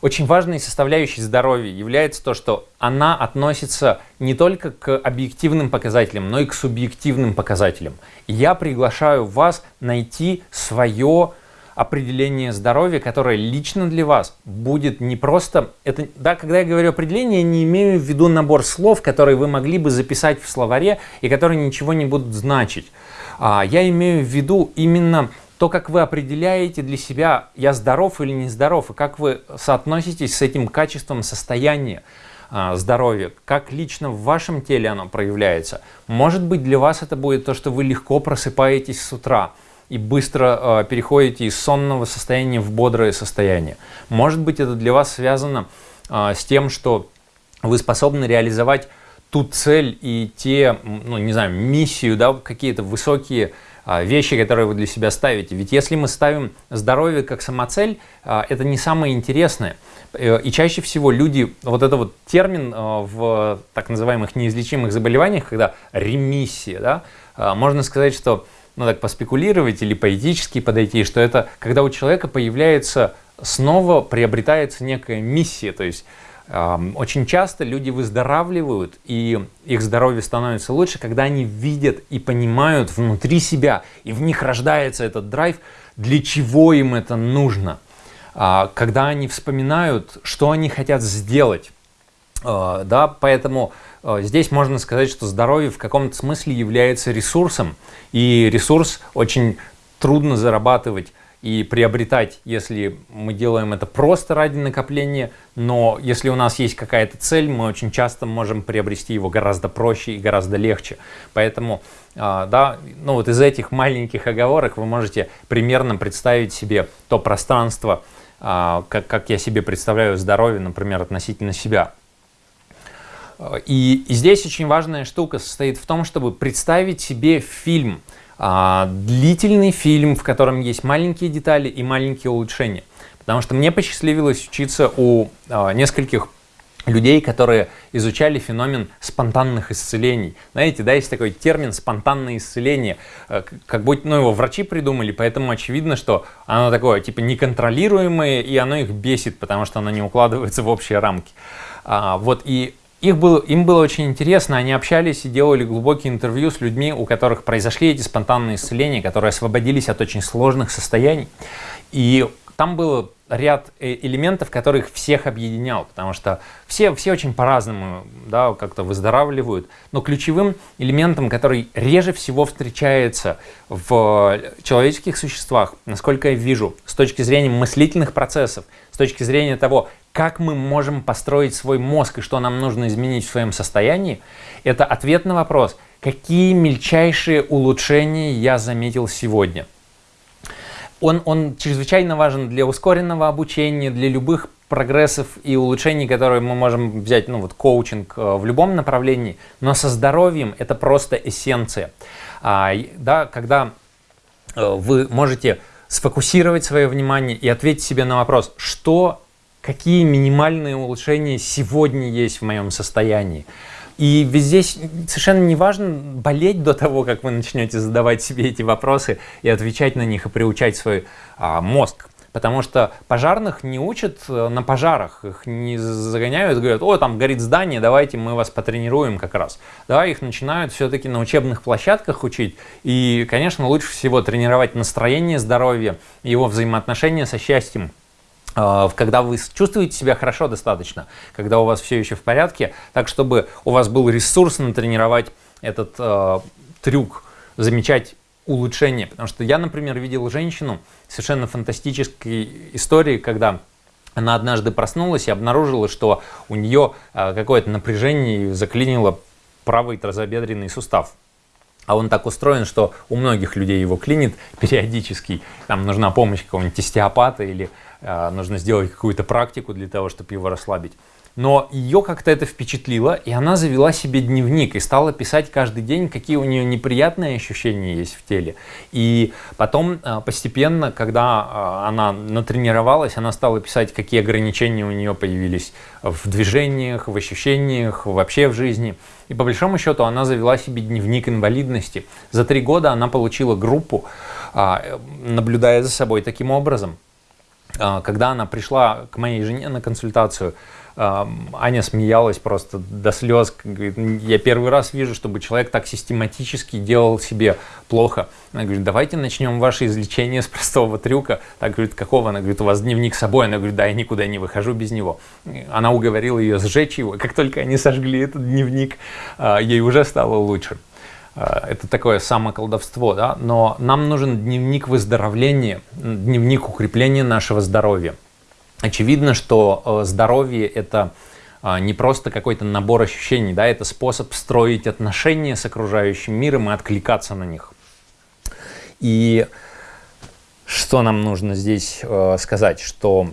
очень важной составляющей здоровья является то, что она относится не только к объективным показателям, но и к субъективным показателям. я приглашаю вас найти свое определение здоровья, которое лично для вас будет не просто... Это, да, когда я говорю определение, я не имею в виду набор слов, которые вы могли бы записать в словаре и которые ничего не будут значить. А, я имею в виду именно то, как вы определяете для себя, я здоров или не здоров, и как вы соотноситесь с этим качеством состояния а, здоровья, как лично в вашем теле оно проявляется. Может быть, для вас это будет то, что вы легко просыпаетесь с утра, и быстро э, переходите из сонного состояния в бодрое состояние. Может быть, это для вас связано э, с тем, что вы способны реализовать ту цель и те, ну, не знаю, миссию, да, какие-то высокие э, вещи, которые вы для себя ставите. Ведь если мы ставим здоровье как самоцель, э, это не самое интересное. Э, и чаще всего люди, вот это вот термин в так называемых неизлечимых заболеваниях, когда ремиссия, да, можно сказать, что ну так поспекулировать или поэтически подойти, что это когда у человека появляется снова приобретается некая миссия, то есть очень часто люди выздоравливают и их здоровье становится лучше, когда они видят и понимают внутри себя, и в них рождается этот драйв, для чего им это нужно, э, когда они вспоминают, что они хотят сделать, э, да, поэтому здесь можно сказать, что здоровье в каком-то смысле является ресурсом, и ресурс очень трудно зарабатывать и приобретать, если мы делаем это просто ради накопления, но если у нас есть какая-то цель, мы очень часто можем приобрести его гораздо проще и гораздо легче. Поэтому, э, да, ну вот из этих маленьких оговорок вы можете примерно представить себе то пространство, э, как, как я себе представляю здоровье, например, относительно себя. И, и здесь очень важная штука состоит в том, чтобы представить себе фильм, а, длительный фильм, в котором есть маленькие детали и маленькие улучшения. Потому что мне посчастливилось учиться у а, нескольких людей, которые изучали феномен спонтанных исцелений. Знаете, да, есть такой термин спонтанное исцеление, э, как будто ну, его врачи придумали, поэтому очевидно, что оно такое, типа, неконтролируемое, и оно их бесит, потому что оно не укладывается в общие рамки. А, вот, и их было, им было очень интересно, они общались и делали глубокие интервью с людьми, у которых произошли эти спонтанные исцеления, которые освободились от очень сложных состояний. И там было ряд э, элементов, которых всех объединял, потому что все, все очень по-разному да, как-то выздоравливают, но ключевым элементом, который реже всего встречается в человеческих существах, насколько я вижу, с точки зрения мыслительных процессов, с точки зрения того, как мы можем построить свой мозг и что нам нужно изменить в своем состоянии, это ответ на вопрос, какие мельчайшие улучшения я заметил сегодня – он, он чрезвычайно важен для ускоренного обучения, для любых прогрессов и улучшений, которые мы можем взять, ну вот коучинг э, в любом направлении, но со здоровьем это просто эссенция. А, да, когда э, вы можете сфокусировать свое внимание и ответить себе на вопрос, что, какие минимальные улучшения сегодня есть в моем состоянии. И здесь совершенно не важно болеть до того, как вы начнете задавать себе эти вопросы и отвечать на них и приучать свой а, мозг. Потому что пожарных не учат э, на пожарах, их не загоняют, говорят, о, там горит здание, давайте мы вас потренируем как раз. Да, их начинают все-таки на учебных площадках учить. И, конечно, лучше всего тренировать настроение, здоровье, его взаимоотношения со счастьем когда вы чувствуете себя хорошо достаточно, когда у вас все еще в порядке, так чтобы у вас был ресурс натренировать этот э, трюк, замечать улучшение. Потому что я, например, видел женщину совершенно фантастической истории, когда она однажды проснулась и обнаружила, что у нее э, какое-то напряжение заклинило правый тазобедренный сустав. А он так устроен, что у многих людей его клинит периодически. Там нужна помощь какого-нибудь остеопата или нужно сделать какую-то практику для того, чтобы его расслабить. Но ее как-то это впечатлило, и она завела себе дневник и стала писать каждый день, какие у нее неприятные ощущения есть в теле. И потом э, постепенно, когда э, она натренировалась, она стала писать, какие ограничения у нее появились в движениях, в ощущениях, вообще в жизни. И по большому счету она завела себе дневник инвалидности. За три года она получила группу, а, наблюдая за собой таким образом. А, когда она пришла к моей жене на консультацию, Аня смеялась просто до слез. Говорит, я первый раз вижу, чтобы человек так систематически делал себе плохо. Она говорит, давайте начнем ваше излечение с простого трюка. Так говорит, какого? Она говорит, у вас дневник с собой. Она говорит, да, я никуда не выхожу без него. Она уговорила ее сжечь его. Как только они сожгли этот дневник, а, ей уже стало лучше. А, это такое самоколдовство, да? но нам нужен дневник выздоровления, дневник укрепления нашего здоровья. Очевидно, что э, здоровье – это а, не просто какой-то набор ощущений, да, это способ строить отношения с окружающим миром и откликаться на них. И что нам нужно здесь э, сказать, что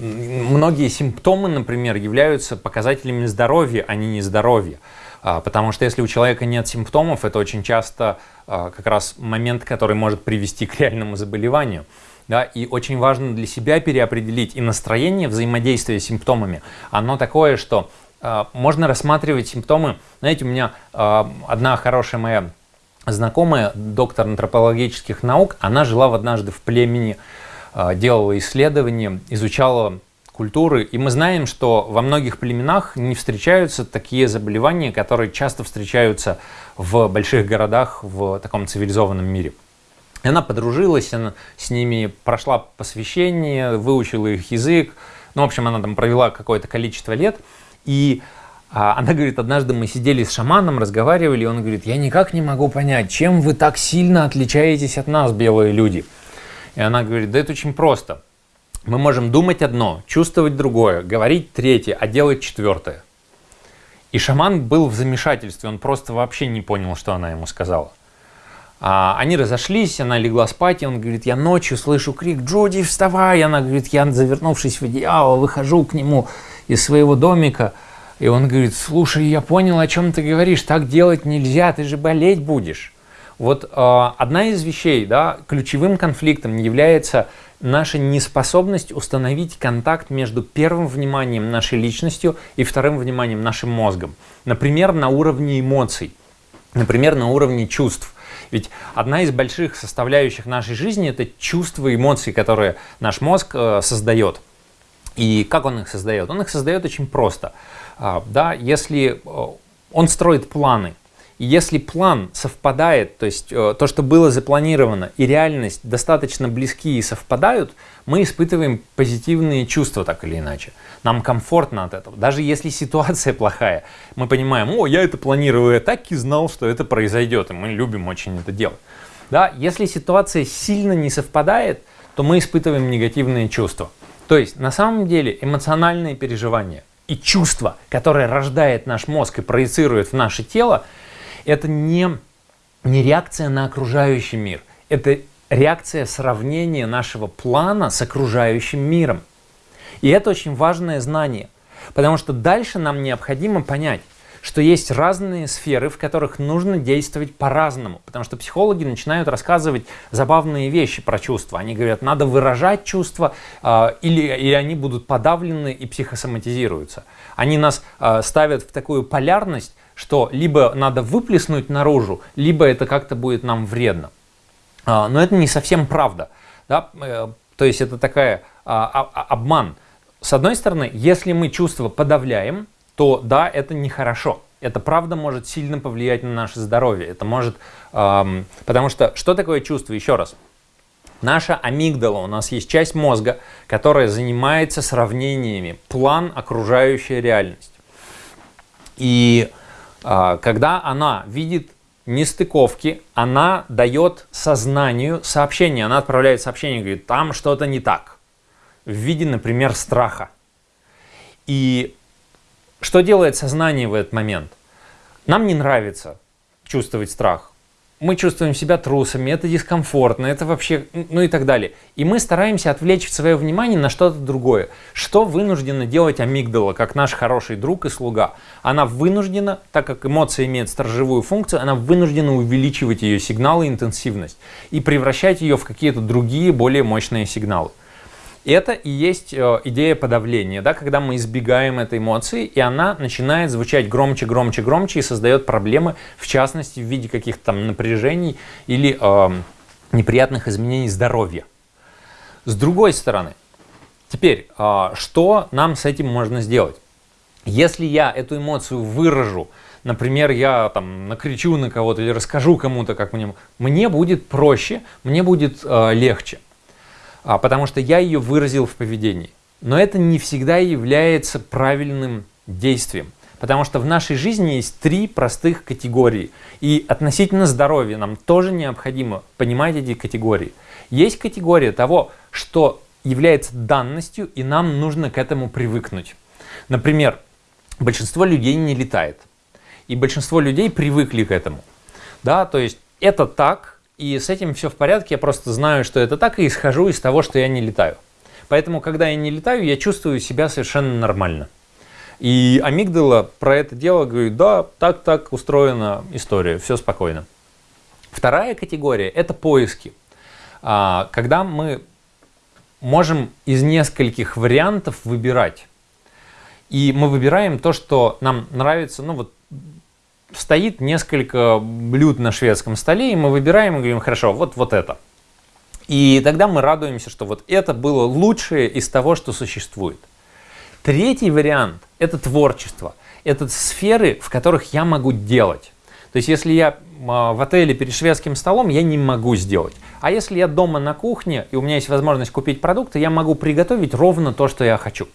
многие симптомы, например, являются показателями здоровья, а не нездоровья. А, потому что если у человека нет симптомов, это очень часто а, как раз момент, который может привести к реальному заболеванию. Да, и очень важно для себя переопределить и настроение взаимодействия с симптомами. Оно такое, что э, можно рассматривать симптомы. Знаете, у меня э, одна хорошая моя знакомая, доктор антропологических наук, она жила однажды в племени, э, делала исследования, изучала культуры. И мы знаем, что во многих племенах не встречаются такие заболевания, которые часто встречаются в больших городах в таком цивилизованном мире. Она подружилась, она с ними прошла посвящение, выучила их язык. Ну, в общем, она там провела какое-то количество лет. И а, она говорит, однажды мы сидели с шаманом, разговаривали, и он говорит, я никак не могу понять, чем вы так сильно отличаетесь от нас, белые люди. И она говорит, да это очень просто. Мы можем думать одно, чувствовать другое, говорить третье, а делать четвертое. И шаман был в замешательстве, он просто вообще не понял, что она ему сказала. А, они разошлись, она легла спать, и он говорит, я ночью слышу крик «Джуди, вставай!» Она говорит, я, завернувшись в одеяло, выхожу к нему из своего домика, и он говорит, слушай, я понял, о чем ты говоришь, так делать нельзя, ты же болеть будешь. Вот э, одна из вещей, да, ключевым конфликтом является наша неспособность установить контакт между первым вниманием нашей личностью и вторым вниманием нашим мозгом. Например, на уровне эмоций, например, на уровне чувств. Ведь одна из больших составляющих нашей жизни – это чувства эмоции, которые наш мозг э, создает. И как он их создает? Он их создает очень просто. А, да, если э, он строит планы, если план совпадает, то есть э, то, что было запланировано, и реальность достаточно близки и совпадают, мы испытываем позитивные чувства так или иначе. Нам комфортно от этого. Даже если ситуация плохая, мы понимаем, о, я это планировал, я так и знал, что это произойдет, и мы любим очень это делать. Да? Если ситуация сильно не совпадает, то мы испытываем негативные чувства. То есть на самом деле эмоциональные переживания и чувства, которые рождает наш мозг и проецирует в наше тело, это не, не реакция на окружающий мир, это реакция сравнения нашего плана с окружающим миром. И это очень важное знание, потому что дальше нам необходимо понять, что есть разные сферы, в которых нужно действовать по-разному. Потому что психологи начинают рассказывать забавные вещи про чувства. Они говорят, надо выражать чувства, э, или, или они будут подавлены и психосоматизируются. Они нас э, ставят в такую полярность, что либо надо выплеснуть наружу, либо это как-то будет нам вредно. Э, но это не совсем правда. Да? Э, то есть это такая э, обман. С одной стороны, если мы чувства подавляем, то да, это нехорошо. Это правда может сильно повлиять на наше здоровье. Это может, эм, потому что что такое чувство? Еще раз. Наша амигдала, у нас есть часть мозга, которая занимается сравнениями, план окружающая реальность. И когда она видит нестыковки, она дает сознанию сообщение, она отправляет сообщение, говорит, там что-то не так, в виде, например, страха. И что делает сознание в этот момент? Нам не нравится чувствовать страх. Мы чувствуем себя трусами, это дискомфортно, это вообще, ну и так далее. И мы стараемся отвлечь свое внимание на что-то другое. Что вынуждена делать амигдала, как наш хороший друг и слуга? Она вынуждена, так как эмоция имеет сторожевую функцию, она вынуждена увеличивать ее сигналы интенсивность и превращать ее в какие-то другие, более мощные сигналы. Это и есть э, идея подавления, да, когда мы избегаем этой эмоции, и она начинает звучать громче, громче, громче и создает проблемы, в частности, в виде каких-то там напряжений или э, неприятных изменений здоровья. С другой стороны, теперь, э, что нам с этим можно сделать? Если я эту эмоцию выражу, например, я там накричу на кого-то или расскажу кому-то, как мне, мне будет проще, мне будет э, легче потому что я ее выразил в поведении. Но это не всегда является правильным действием. Потому что в нашей жизни есть три простых категории. И относительно здоровья нам тоже необходимо понимать эти категории. Есть категория того, что является данностью, и нам нужно к этому привыкнуть. Например, большинство людей не летает. И большинство людей привыкли к этому. Да, то есть это так, и с этим все в порядке, я просто знаю, что это так, и исхожу из того, что я не летаю. Поэтому, когда я не летаю, я чувствую себя совершенно нормально. И амигдала про это дело говорит, да, так-так устроена история, все спокойно. Вторая категория – это поиски. А, когда мы можем из нескольких вариантов выбирать. И мы выбираем то, что нам нравится, ну вот стоит несколько блюд на шведском столе, и мы выбираем и говорим, хорошо, вот, вот это. И тогда мы радуемся, что вот это было лучшее из того, что существует. Третий вариант – это творчество. Это сферы, в которых я могу делать. То есть, если я а, в отеле перед шведским столом, я не могу сделать. А если я дома на кухне, и у меня есть возможность купить продукты, я могу приготовить ровно то, что я хочу.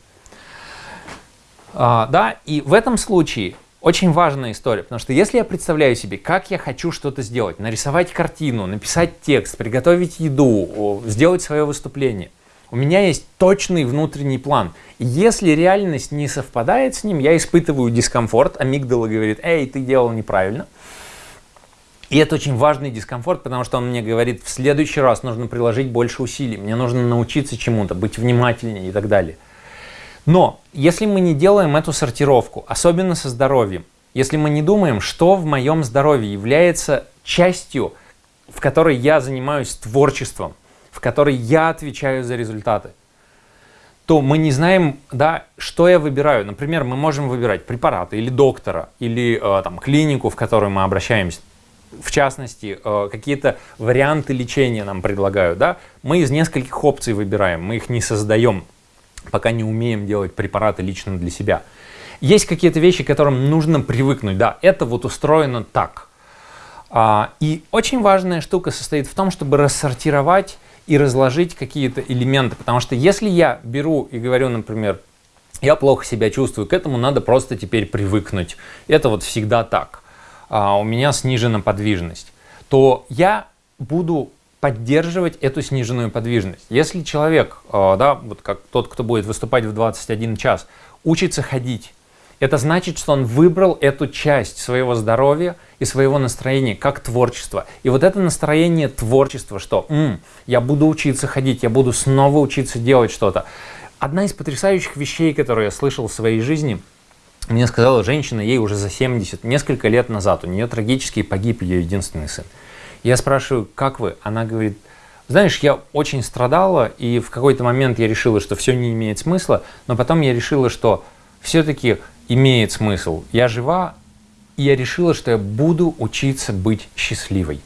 А, да, и в этом случае очень важная история, потому что если я представляю себе, как я хочу что-то сделать, нарисовать картину, написать текст, приготовить еду, сделать свое выступление, у меня есть точный внутренний план. Если реальность не совпадает с ним, я испытываю дискомфорт, амигдала говорит, эй, ты делал неправильно. И это очень важный дискомфорт, потому что он мне говорит, в следующий раз нужно приложить больше усилий, мне нужно научиться чему-то, быть внимательнее и так далее. Но если мы не делаем эту сортировку, особенно со здоровьем, если мы не думаем, что в моем здоровье является частью, в которой я занимаюсь творчеством, в которой я отвечаю за результаты, то мы не знаем, да, что я выбираю. Например, мы можем выбирать препараты или доктора, или э, там, клинику, в которую мы обращаемся. В частности, э, какие-то варианты лечения нам предлагают. Да? Мы из нескольких опций выбираем, мы их не создаем пока не умеем делать препараты лично для себя. Есть какие-то вещи, к которым нужно привыкнуть. Да, это вот устроено так. А, и очень важная штука состоит в том, чтобы рассортировать и разложить какие-то элементы. Потому что если я беру и говорю, например, я плохо себя чувствую, к этому надо просто теперь привыкнуть. Это вот всегда так. А, у меня снижена подвижность. То я буду поддерживать эту сниженную подвижность. Если человек, а, да, вот как тот, кто будет выступать в 21 час, учится ходить, это значит, что он выбрал эту часть своего здоровья и своего настроения как творчество. И вот это настроение творчества, что М, я буду учиться ходить, я буду снова учиться делать что-то. Одна из потрясающих вещей, которые я слышал в своей жизни, мне сказала женщина, ей уже за 70, несколько лет назад, у нее трагически погиб ее единственный сын. Я спрашиваю, как вы? Она говорит, знаешь, я очень страдала, и в какой-то момент я решила, что все не имеет смысла, но потом я решила, что все-таки имеет смысл. Я жива, и я решила, что я буду учиться быть счастливой.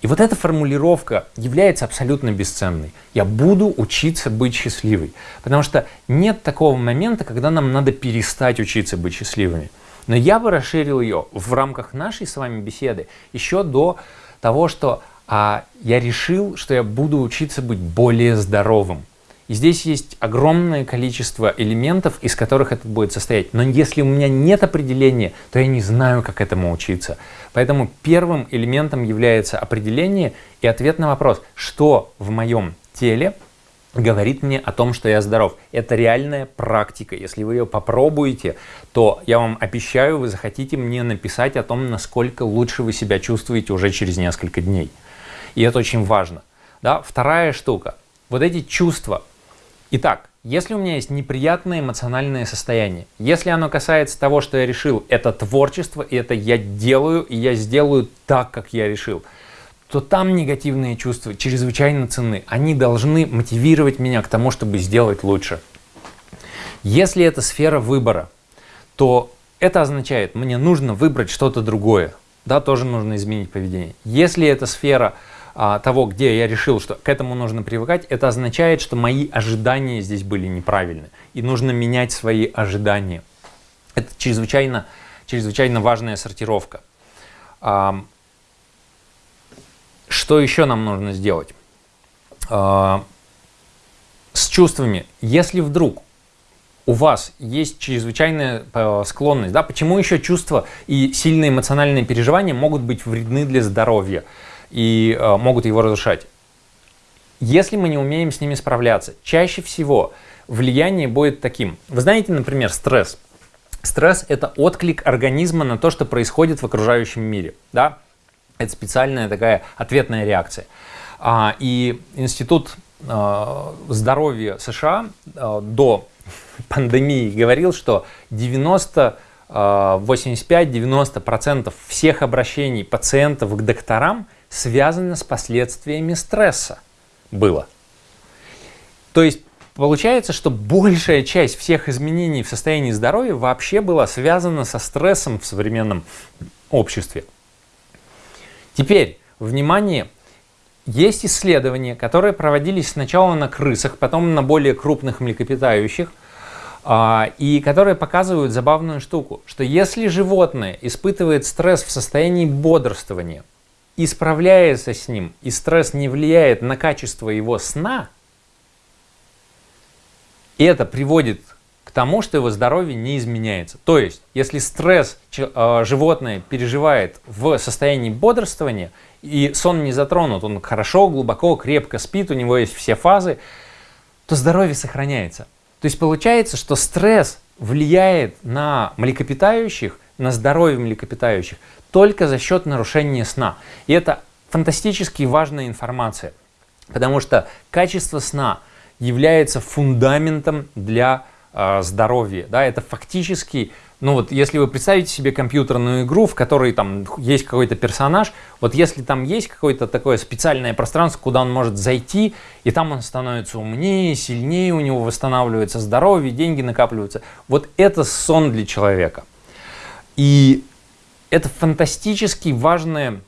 И вот эта формулировка является абсолютно бесценной. Я буду учиться быть счастливой. Потому что нет такого момента, когда нам надо перестать учиться быть счастливыми. Но я бы расширил ее в рамках нашей с вами беседы еще до того, что а, я решил, что я буду учиться быть более здоровым. И здесь есть огромное количество элементов, из которых это будет состоять. Но если у меня нет определения, то я не знаю, как этому учиться. Поэтому первым элементом является определение и ответ на вопрос, что в моем теле говорит мне о том, что я здоров. Это реальная практика. Если вы ее попробуете, то я вам обещаю, вы захотите мне написать о том, насколько лучше вы себя чувствуете уже через несколько дней. И это очень важно. Да? Вторая штука. Вот эти чувства, Итак, если у меня есть неприятное эмоциональное состояние, если оно касается того, что я решил, это творчество, и это я делаю, и я сделаю так, как я решил, то там негативные чувства чрезвычайно ценны. Они должны мотивировать меня к тому, чтобы сделать лучше. Если это сфера выбора, то это означает, мне нужно выбрать что-то другое. Да, тоже нужно изменить поведение. Если это сфера а, того, где я решил, что к этому нужно привыкать, это означает, что мои ожидания здесь были неправильны. И нужно менять свои ожидания. Это чрезвычайно, чрезвычайно важная сортировка. А, что еще нам нужно сделать? А, с чувствами. Если вдруг у вас есть чрезвычайная э, склонность, да, почему еще чувства и сильные эмоциональные переживания могут быть вредны для здоровья? и э, могут его разрушать. Если мы не умеем с ними справляться, чаще всего влияние будет таким. Вы знаете, например, стресс. Стресс – это отклик организма на то, что происходит в окружающем мире. Да? Это специальная такая ответная реакция. А, и Институт а, здоровья США а, до пандемии говорил, что 90 85-90% всех обращений пациентов к докторам связано с последствиями стресса было. То есть получается, что большая часть всех изменений в состоянии здоровья вообще была связана со стрессом в современном обществе. Теперь, внимание, есть исследования, которые проводились сначала на крысах, потом на более крупных млекопитающих, а, и которые показывают забавную штуку, что если животное испытывает стресс в состоянии бодрствования, и справляется с ним, и стресс не влияет на качество его сна, это приводит к тому, что его здоровье не изменяется. То есть, если стресс э, животное переживает в состоянии бодрствования, и сон не затронут, он хорошо, глубоко, крепко спит, у него есть все фазы, то здоровье сохраняется. То есть получается, что стресс влияет на млекопитающих, на здоровье млекопитающих только за счет нарушения сна. И это фантастически важная информация, потому что качество сна является фундаментом для э, здоровья. Да? Это фактически, ну вот если вы представите себе компьютерную игру, в которой там есть какой-то персонаж, вот если там есть какое-то такое специальное пространство, куда он может зайти, и там он становится умнее, сильнее, у него восстанавливается здоровье, деньги накапливаются, вот это сон для человека. И это фантастически важное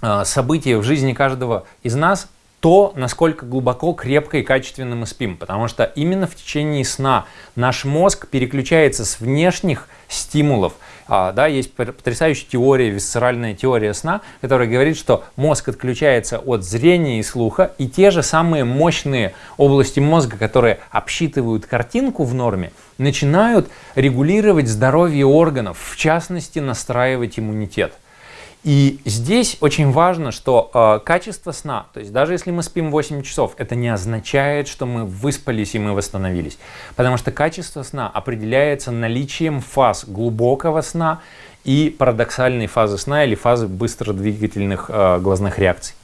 а, событие в жизни каждого из нас, то, насколько глубоко, крепко и качественно мы спим. Потому что именно в течение сна наш мозг переключается с внешних стимулов. А, да, есть потрясающая теория, висцеральная теория сна, которая говорит, что мозг отключается от зрения и слуха, и те же самые мощные области мозга, которые обсчитывают картинку в норме, начинают регулировать здоровье органов, в частности, настраивать иммунитет. И здесь очень важно, что э, качество сна, то есть даже если мы спим 8 часов, это не означает, что мы выспались и мы восстановились. Потому что качество сна определяется наличием фаз глубокого сна и парадоксальной фазы сна или фазы быстродвигательных э, глазных реакций.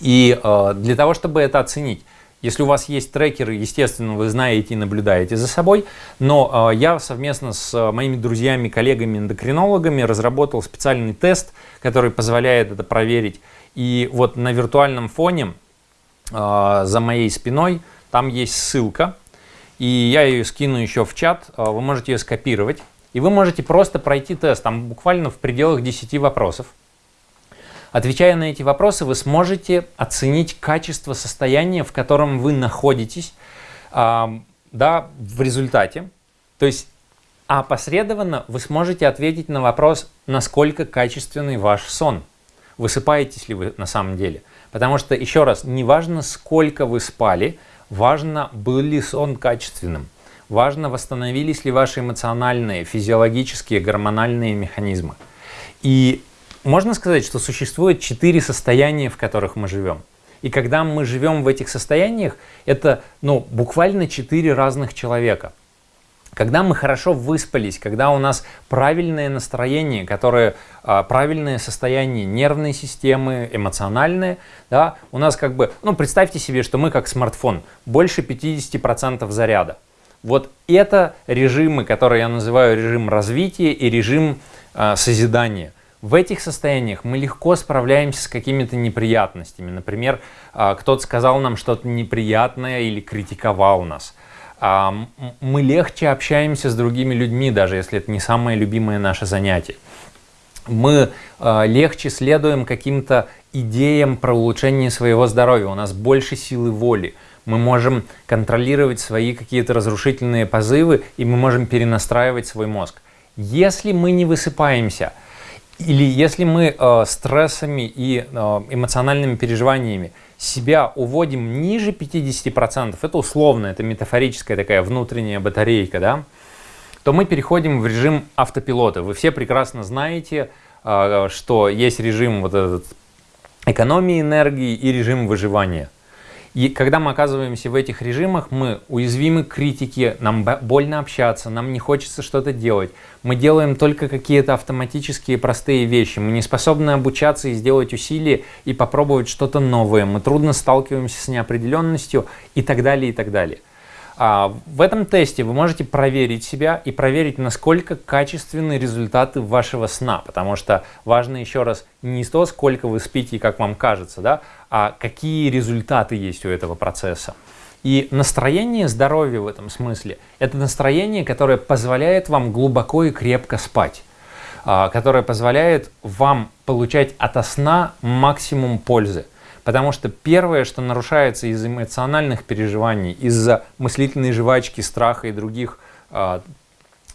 И э, для того, чтобы это оценить, если у вас есть трекеры, естественно, вы знаете и наблюдаете за собой, но э, я совместно с э, моими друзьями, коллегами, эндокринологами разработал специальный тест, который позволяет это проверить. И вот на виртуальном фоне э, за моей спиной там есть ссылка, и я ее скину еще в чат, вы можете ее скопировать, и вы можете просто пройти тест, там буквально в пределах 10 вопросов. Отвечая на эти вопросы, вы сможете оценить качество состояния, в котором вы находитесь э, да, в результате. То есть опосредованно вы сможете ответить на вопрос, насколько качественный ваш сон. Высыпаетесь ли вы на самом деле. Потому что, еще раз, не важно, сколько вы спали, важно, был ли сон качественным. Важно, восстановились ли ваши эмоциональные, физиологические, гормональные механизмы. И можно сказать, что существует четыре состояния, в которых мы живем. И когда мы живем в этих состояниях, это ну, буквально четыре разных человека. Когда мы хорошо выспались, когда у нас правильное настроение, которое а, правильное состояние нервной системы, эмоциональное, да, у нас как бы, ну представьте себе, что мы как смартфон, больше 50% заряда. Вот это режимы, которые я называю режим развития и режим а, созидания – в этих состояниях мы легко справляемся с какими-то неприятностями. Например, а, кто-то сказал нам что-то неприятное или критиковал нас. А, мы легче общаемся с другими людьми, даже если это не самое любимое наше занятие. Мы а, легче следуем каким-то идеям про улучшение своего здоровья, у нас больше силы воли. Мы можем контролировать свои какие-то разрушительные позывы, и мы можем перенастраивать свой мозг. Если мы не высыпаемся – или если мы э, стрессами и э, эмоциональными переживаниями себя уводим ниже 50%, это условно, это метафорическая такая внутренняя батарейка, да, то мы переходим в режим автопилота. Вы все прекрасно знаете, э, что есть режим вот этот экономии энергии и режим выживания. И когда мы оказываемся в этих режимах, мы уязвимы к критике, нам больно общаться, нам не хочется что-то делать. Мы делаем только какие-то автоматические простые вещи. Мы не способны обучаться и сделать усилия и попробовать что-то новое. Мы трудно сталкиваемся с неопределенностью и так далее, и так далее. А в этом тесте вы можете проверить себя и проверить, насколько качественны результаты вашего сна, потому что важно еще раз не то, сколько вы спите и как вам кажется, да, а какие результаты есть у этого процесса. И настроение здоровья в этом смысле – это настроение, которое позволяет вам глубоко и крепко спать, а, которое позволяет вам получать от сна максимум пользы. Потому что первое, что нарушается из эмоциональных переживаний, из-за мыслительной жвачки, страха и других э,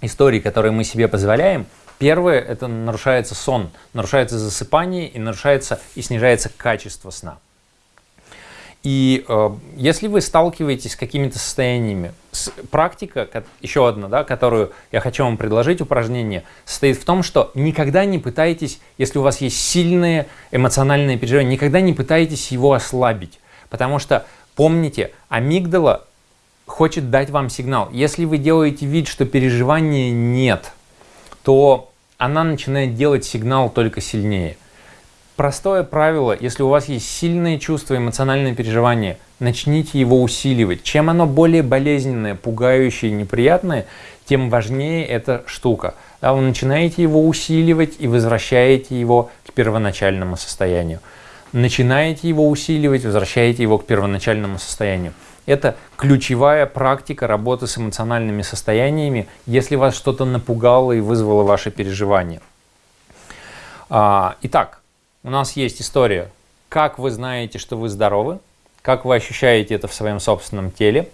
историй, которые мы себе позволяем, первое – это нарушается сон, нарушается засыпание и нарушается и снижается качество сна. И э, если вы сталкиваетесь с какими-то состояниями, с, практика, еще одна, да, которую я хочу вам предложить, упражнение, состоит в том, что никогда не пытайтесь, если у вас есть сильные эмоциональные переживания, никогда не пытайтесь его ослабить. Потому что, помните, амигдала хочет дать вам сигнал. Если вы делаете вид, что переживания нет, то она начинает делать сигнал только сильнее – Простое правило, если у вас есть сильные чувства, эмоциональные переживания, начните его усиливать. Чем оно более болезненное, пугающее, неприятное, тем важнее эта штука. Да, вы начинаете его усиливать и возвращаете его к первоначальному состоянию. Начинаете его усиливать, возвращаете его к первоначальному состоянию. Это ключевая практика работы с эмоциональными состояниями, если вас что-то напугало и вызвало ваши переживания. А, итак, у нас есть история, как вы знаете, что вы здоровы, как вы ощущаете это в своем собственном теле.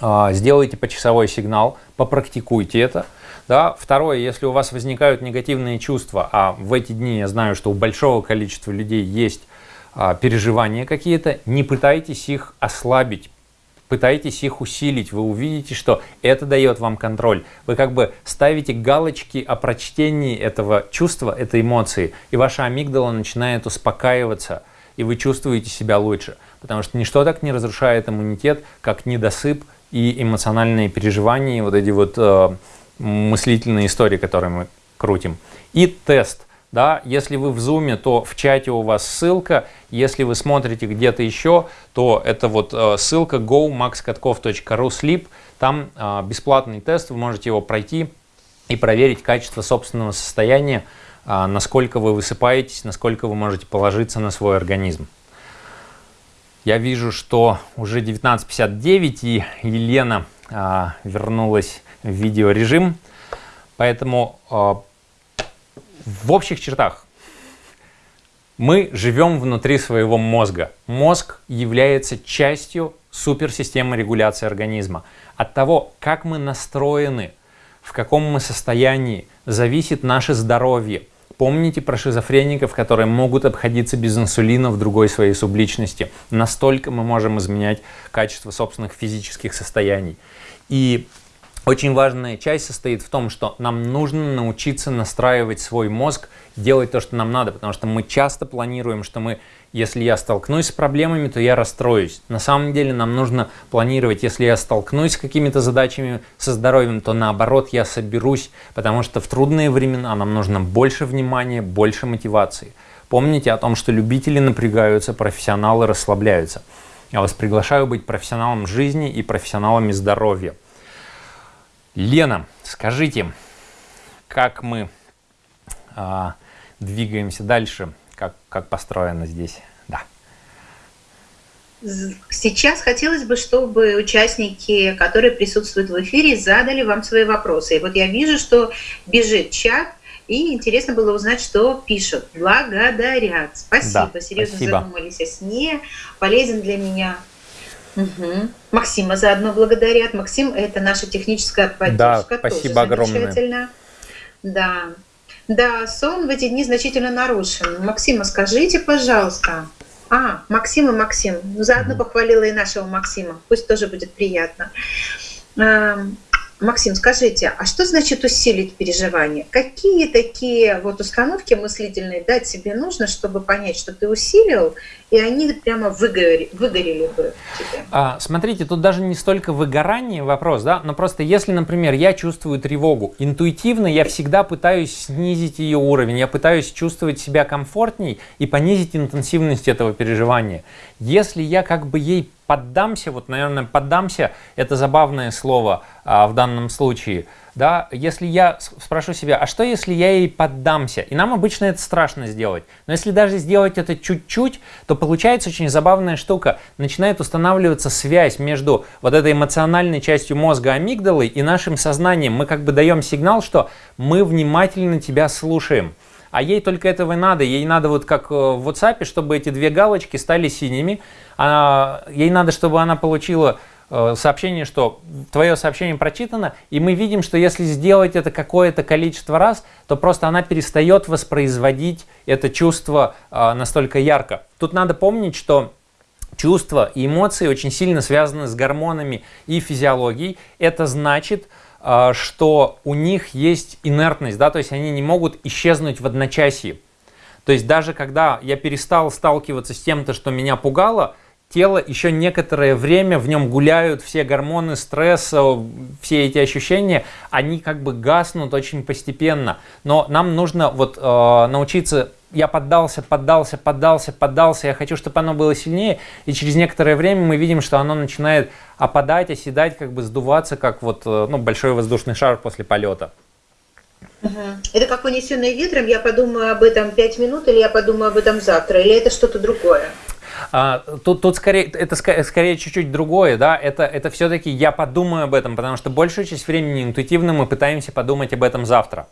А, сделайте почасовой сигнал, попрактикуйте это. Да? Второе, если у вас возникают негативные чувства, а в эти дни я знаю, что у большого количества людей есть а, переживания какие-то, не пытайтесь их ослабить, пытайтесь их усилить, вы увидите, что это дает вам контроль. Вы как бы ставите галочки о прочтении этого чувства, этой эмоции, и ваша амигдала начинает успокаиваться, и вы чувствуете себя лучше. Потому что ничто так не разрушает иммунитет, как недосып и эмоциональные переживания, вот эти вот э, мыслительные истории, которые мы крутим. И тест. Да, если вы в зуме, то в чате у вас ссылка. Если вы смотрите где-то еще, то это вот э, ссылка go.maxkatkov.ru sleep. Там э, бесплатный тест, вы можете его пройти и проверить качество собственного состояния, э, насколько вы высыпаетесь, насколько вы можете положиться на свой организм. Я вижу, что уже 19.59 и Елена а, вернулась в видеорежим. Поэтому в общих чертах мы живем внутри своего мозга. Мозг является частью суперсистемы регуляции организма. От того, как мы настроены, в каком мы состоянии, зависит наше здоровье. Помните про шизофреников, которые могут обходиться без инсулина в другой своей субличности. Настолько мы можем изменять качество собственных физических состояний. И очень важная часть состоит в том, что нам нужно научиться настраивать свой мозг, делать то, что нам надо, потому что мы часто планируем, что мы, если я столкнусь с проблемами, то я расстроюсь. На самом деле нам нужно планировать, если я столкнусь с какими-то задачами со здоровьем, то наоборот я соберусь, потому что в трудные времена нам нужно больше внимания, больше мотивации. Помните о том, что любители напрягаются, профессионалы расслабляются. Я вас приглашаю быть профессионалом жизни и профессионалами здоровья. Лена, скажите, как мы а, двигаемся дальше, как, как построено здесь? Да. Сейчас хотелось бы, чтобы участники, которые присутствуют в эфире, задали вам свои вопросы. И вот я вижу, что бежит чат, и интересно было узнать, что пишут. Благодарят. Спасибо. Да, Серьезно спасибо. задумались о сне. Полезен для меня Угу. Максима заодно благодарят. Максим – это наша техническая поддержка. Да, спасибо тоже огромное. Да. Да, сон в эти дни значительно нарушен. Максима, скажите, пожалуйста. А, Максим и Максим. Заодно угу. похвалила и нашего Максима. Пусть тоже будет приятно. Максим, скажите, а что значит усилить переживание? Какие такие вот установки мыслительные дать себе нужно, чтобы понять, что ты усилил, и они прямо выгорели, выгорели бы тебе? А, смотрите, тут даже не столько выгорание вопрос, да, но просто если, например, я чувствую тревогу, интуитивно я всегда пытаюсь снизить ее уровень, я пытаюсь чувствовать себя комфортней и понизить интенсивность этого переживания. Если я как бы ей поддамся, вот, наверное, поддамся, это забавное слово а, в данном случае, да, если я спрошу себя, а что если я ей поддамся? И нам обычно это страшно сделать, но если даже сделать это чуть-чуть, то получается очень забавная штука, начинает устанавливаться связь между вот этой эмоциональной частью мозга амигдалы и нашим сознанием, мы как бы даем сигнал, что мы внимательно тебя слушаем. А ей только этого и надо. Ей надо вот как э, в WhatsApp, чтобы эти две галочки стали синими. Она, ей надо, чтобы она получила э, сообщение, что твое сообщение прочитано, и мы видим, что если сделать это какое-то количество раз, то просто она перестает воспроизводить это чувство э, настолько ярко. Тут надо помнить, что чувства и эмоции очень сильно связаны с гормонами и физиологией. Это значит, а, что у них есть инертность, да, то есть они не могут исчезнуть в одночасье. То есть даже когда я перестал сталкиваться с тем-то, что меня пугало, тело еще некоторое время, в нем гуляют все гормоны стресса, все эти ощущения, они как бы гаснут очень постепенно. Но нам нужно вот э, научиться я поддался, поддался, поддался, поддался, я хочу, чтобы оно было сильнее, и через некоторое время мы видим, что оно начинает опадать, оседать, как бы сдуваться, как вот э, ну, большой воздушный шар после полета. Это как унесенный ветром, я подумаю об этом 5 минут, или я подумаю об этом завтра, или это что-то другое? А, тут, тут скорее, это скорее чуть-чуть другое, да, это, это все-таки я подумаю об этом, потому что большую часть времени интуитивно мы пытаемся подумать об этом завтра.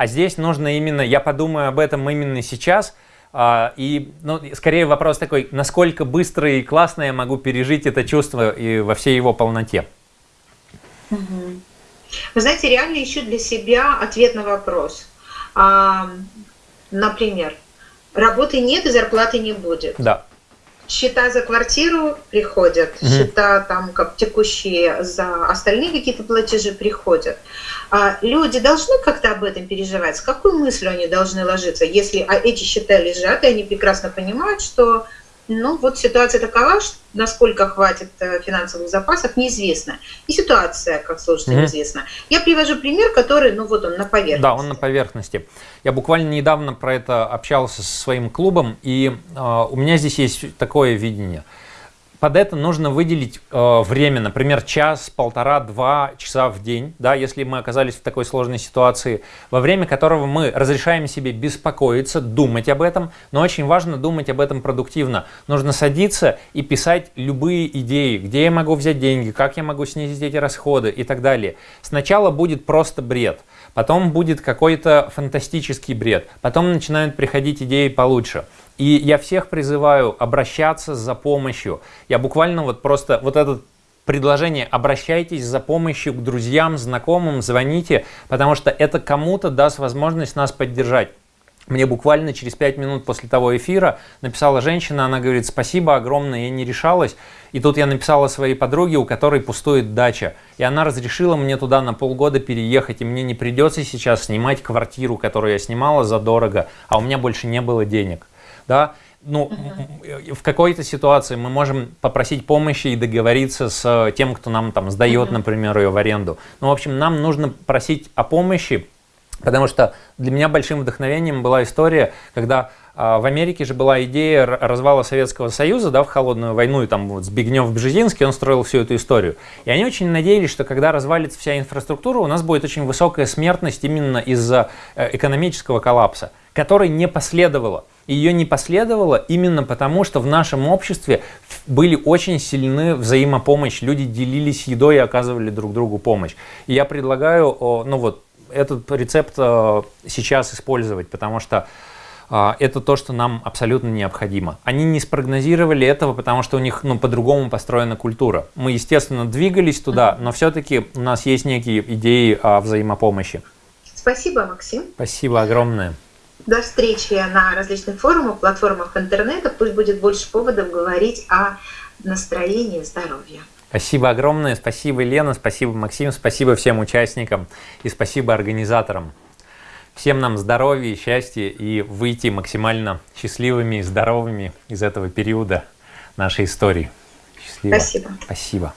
А здесь нужно именно, я подумаю об этом именно сейчас, А, и, ну, скорее вопрос такой, насколько быстро и классно я могу пережить это чувство и во всей его полноте. Вы знаете, реально ищу для себя ответ на вопрос. А, например, работы нет и зарплаты не будет. Да. Счета за квартиру приходят, угу. счета там как текущие за остальные какие-то платежи приходят. А люди должны как-то об этом переживать. С какой мыслью они должны ложиться, если а эти счета лежат, и они прекрасно понимают, что ну вот ситуация такова, насколько хватит э, финансовых запасов, неизвестно. И ситуация, как сложится, mm-hmm. неизвестна. Я привожу пример, который, ну вот он на поверхности. Да, он на поверхности. Я буквально недавно про это общался со своим клубом, и э, у меня здесь есть такое видение – под это нужно выделить э, время, например, час, полтора, два часа в день, да, если мы оказались в такой сложной ситуации, во время которого мы разрешаем себе беспокоиться, думать об этом, но очень важно думать об этом продуктивно. Нужно садиться и писать любые идеи, где я могу взять деньги, как я могу снизить эти расходы и так далее. Сначала будет просто бред, потом будет какой-то фантастический бред, потом начинают приходить идеи получше. И я всех призываю обращаться за помощью. Я буквально вот просто вот этот предложение «обращайтесь за помощью к друзьям, знакомым, звоните», потому что это кому-то даст возможность нас поддержать. Мне буквально через пять минут после того эфира написала женщина, она говорит, спасибо огромное, я не решалась. И тут я написала своей подруге, у которой пустует дача. И она разрешила мне туда на полгода переехать, и мне не придется сейчас снимать квартиру, которую я снимала задорого, а у меня больше не было денег да, ну, в какой-то ситуации мы можем попросить помощи и договориться с тем, кто нам там сдает, например, ее в аренду. Ну, в общем, нам нужно просить о помощи, потому что для меня большим вдохновением была история, когда а, в Америке же была идея развала Советского Союза да, в холодную войну, и там вот Збигнев-Бжезинский, он строил всю эту историю. И они очень надеялись, что когда развалится вся инфраструктура, у нас будет очень высокая смертность именно из-за э, экономического коллапса, который не последовало ее не последовало именно потому, что в нашем обществе были очень сильны взаимопомощь, люди делились едой и оказывали друг другу помощь. И я предлагаю, ну вот, этот рецепт э, сейчас использовать, потому что э, это то, что нам абсолютно необходимо. Они не спрогнозировали этого, потому что у них ну, по-другому построена культура. Мы, естественно, двигались туда, но все-таки у нас есть некие идеи о взаимопомощи. Спасибо, Максим. Спасибо огромное. До встречи на различных форумах, платформах интернета. Пусть будет больше поводов говорить о настроении здоровья. Спасибо огромное. Спасибо, Лена. Спасибо, Максим. Спасибо всем участникам. И спасибо организаторам. Всем нам здоровья, счастья и выйти максимально счастливыми и здоровыми из этого периода нашей истории. Счастливо. Спасибо. Спасибо.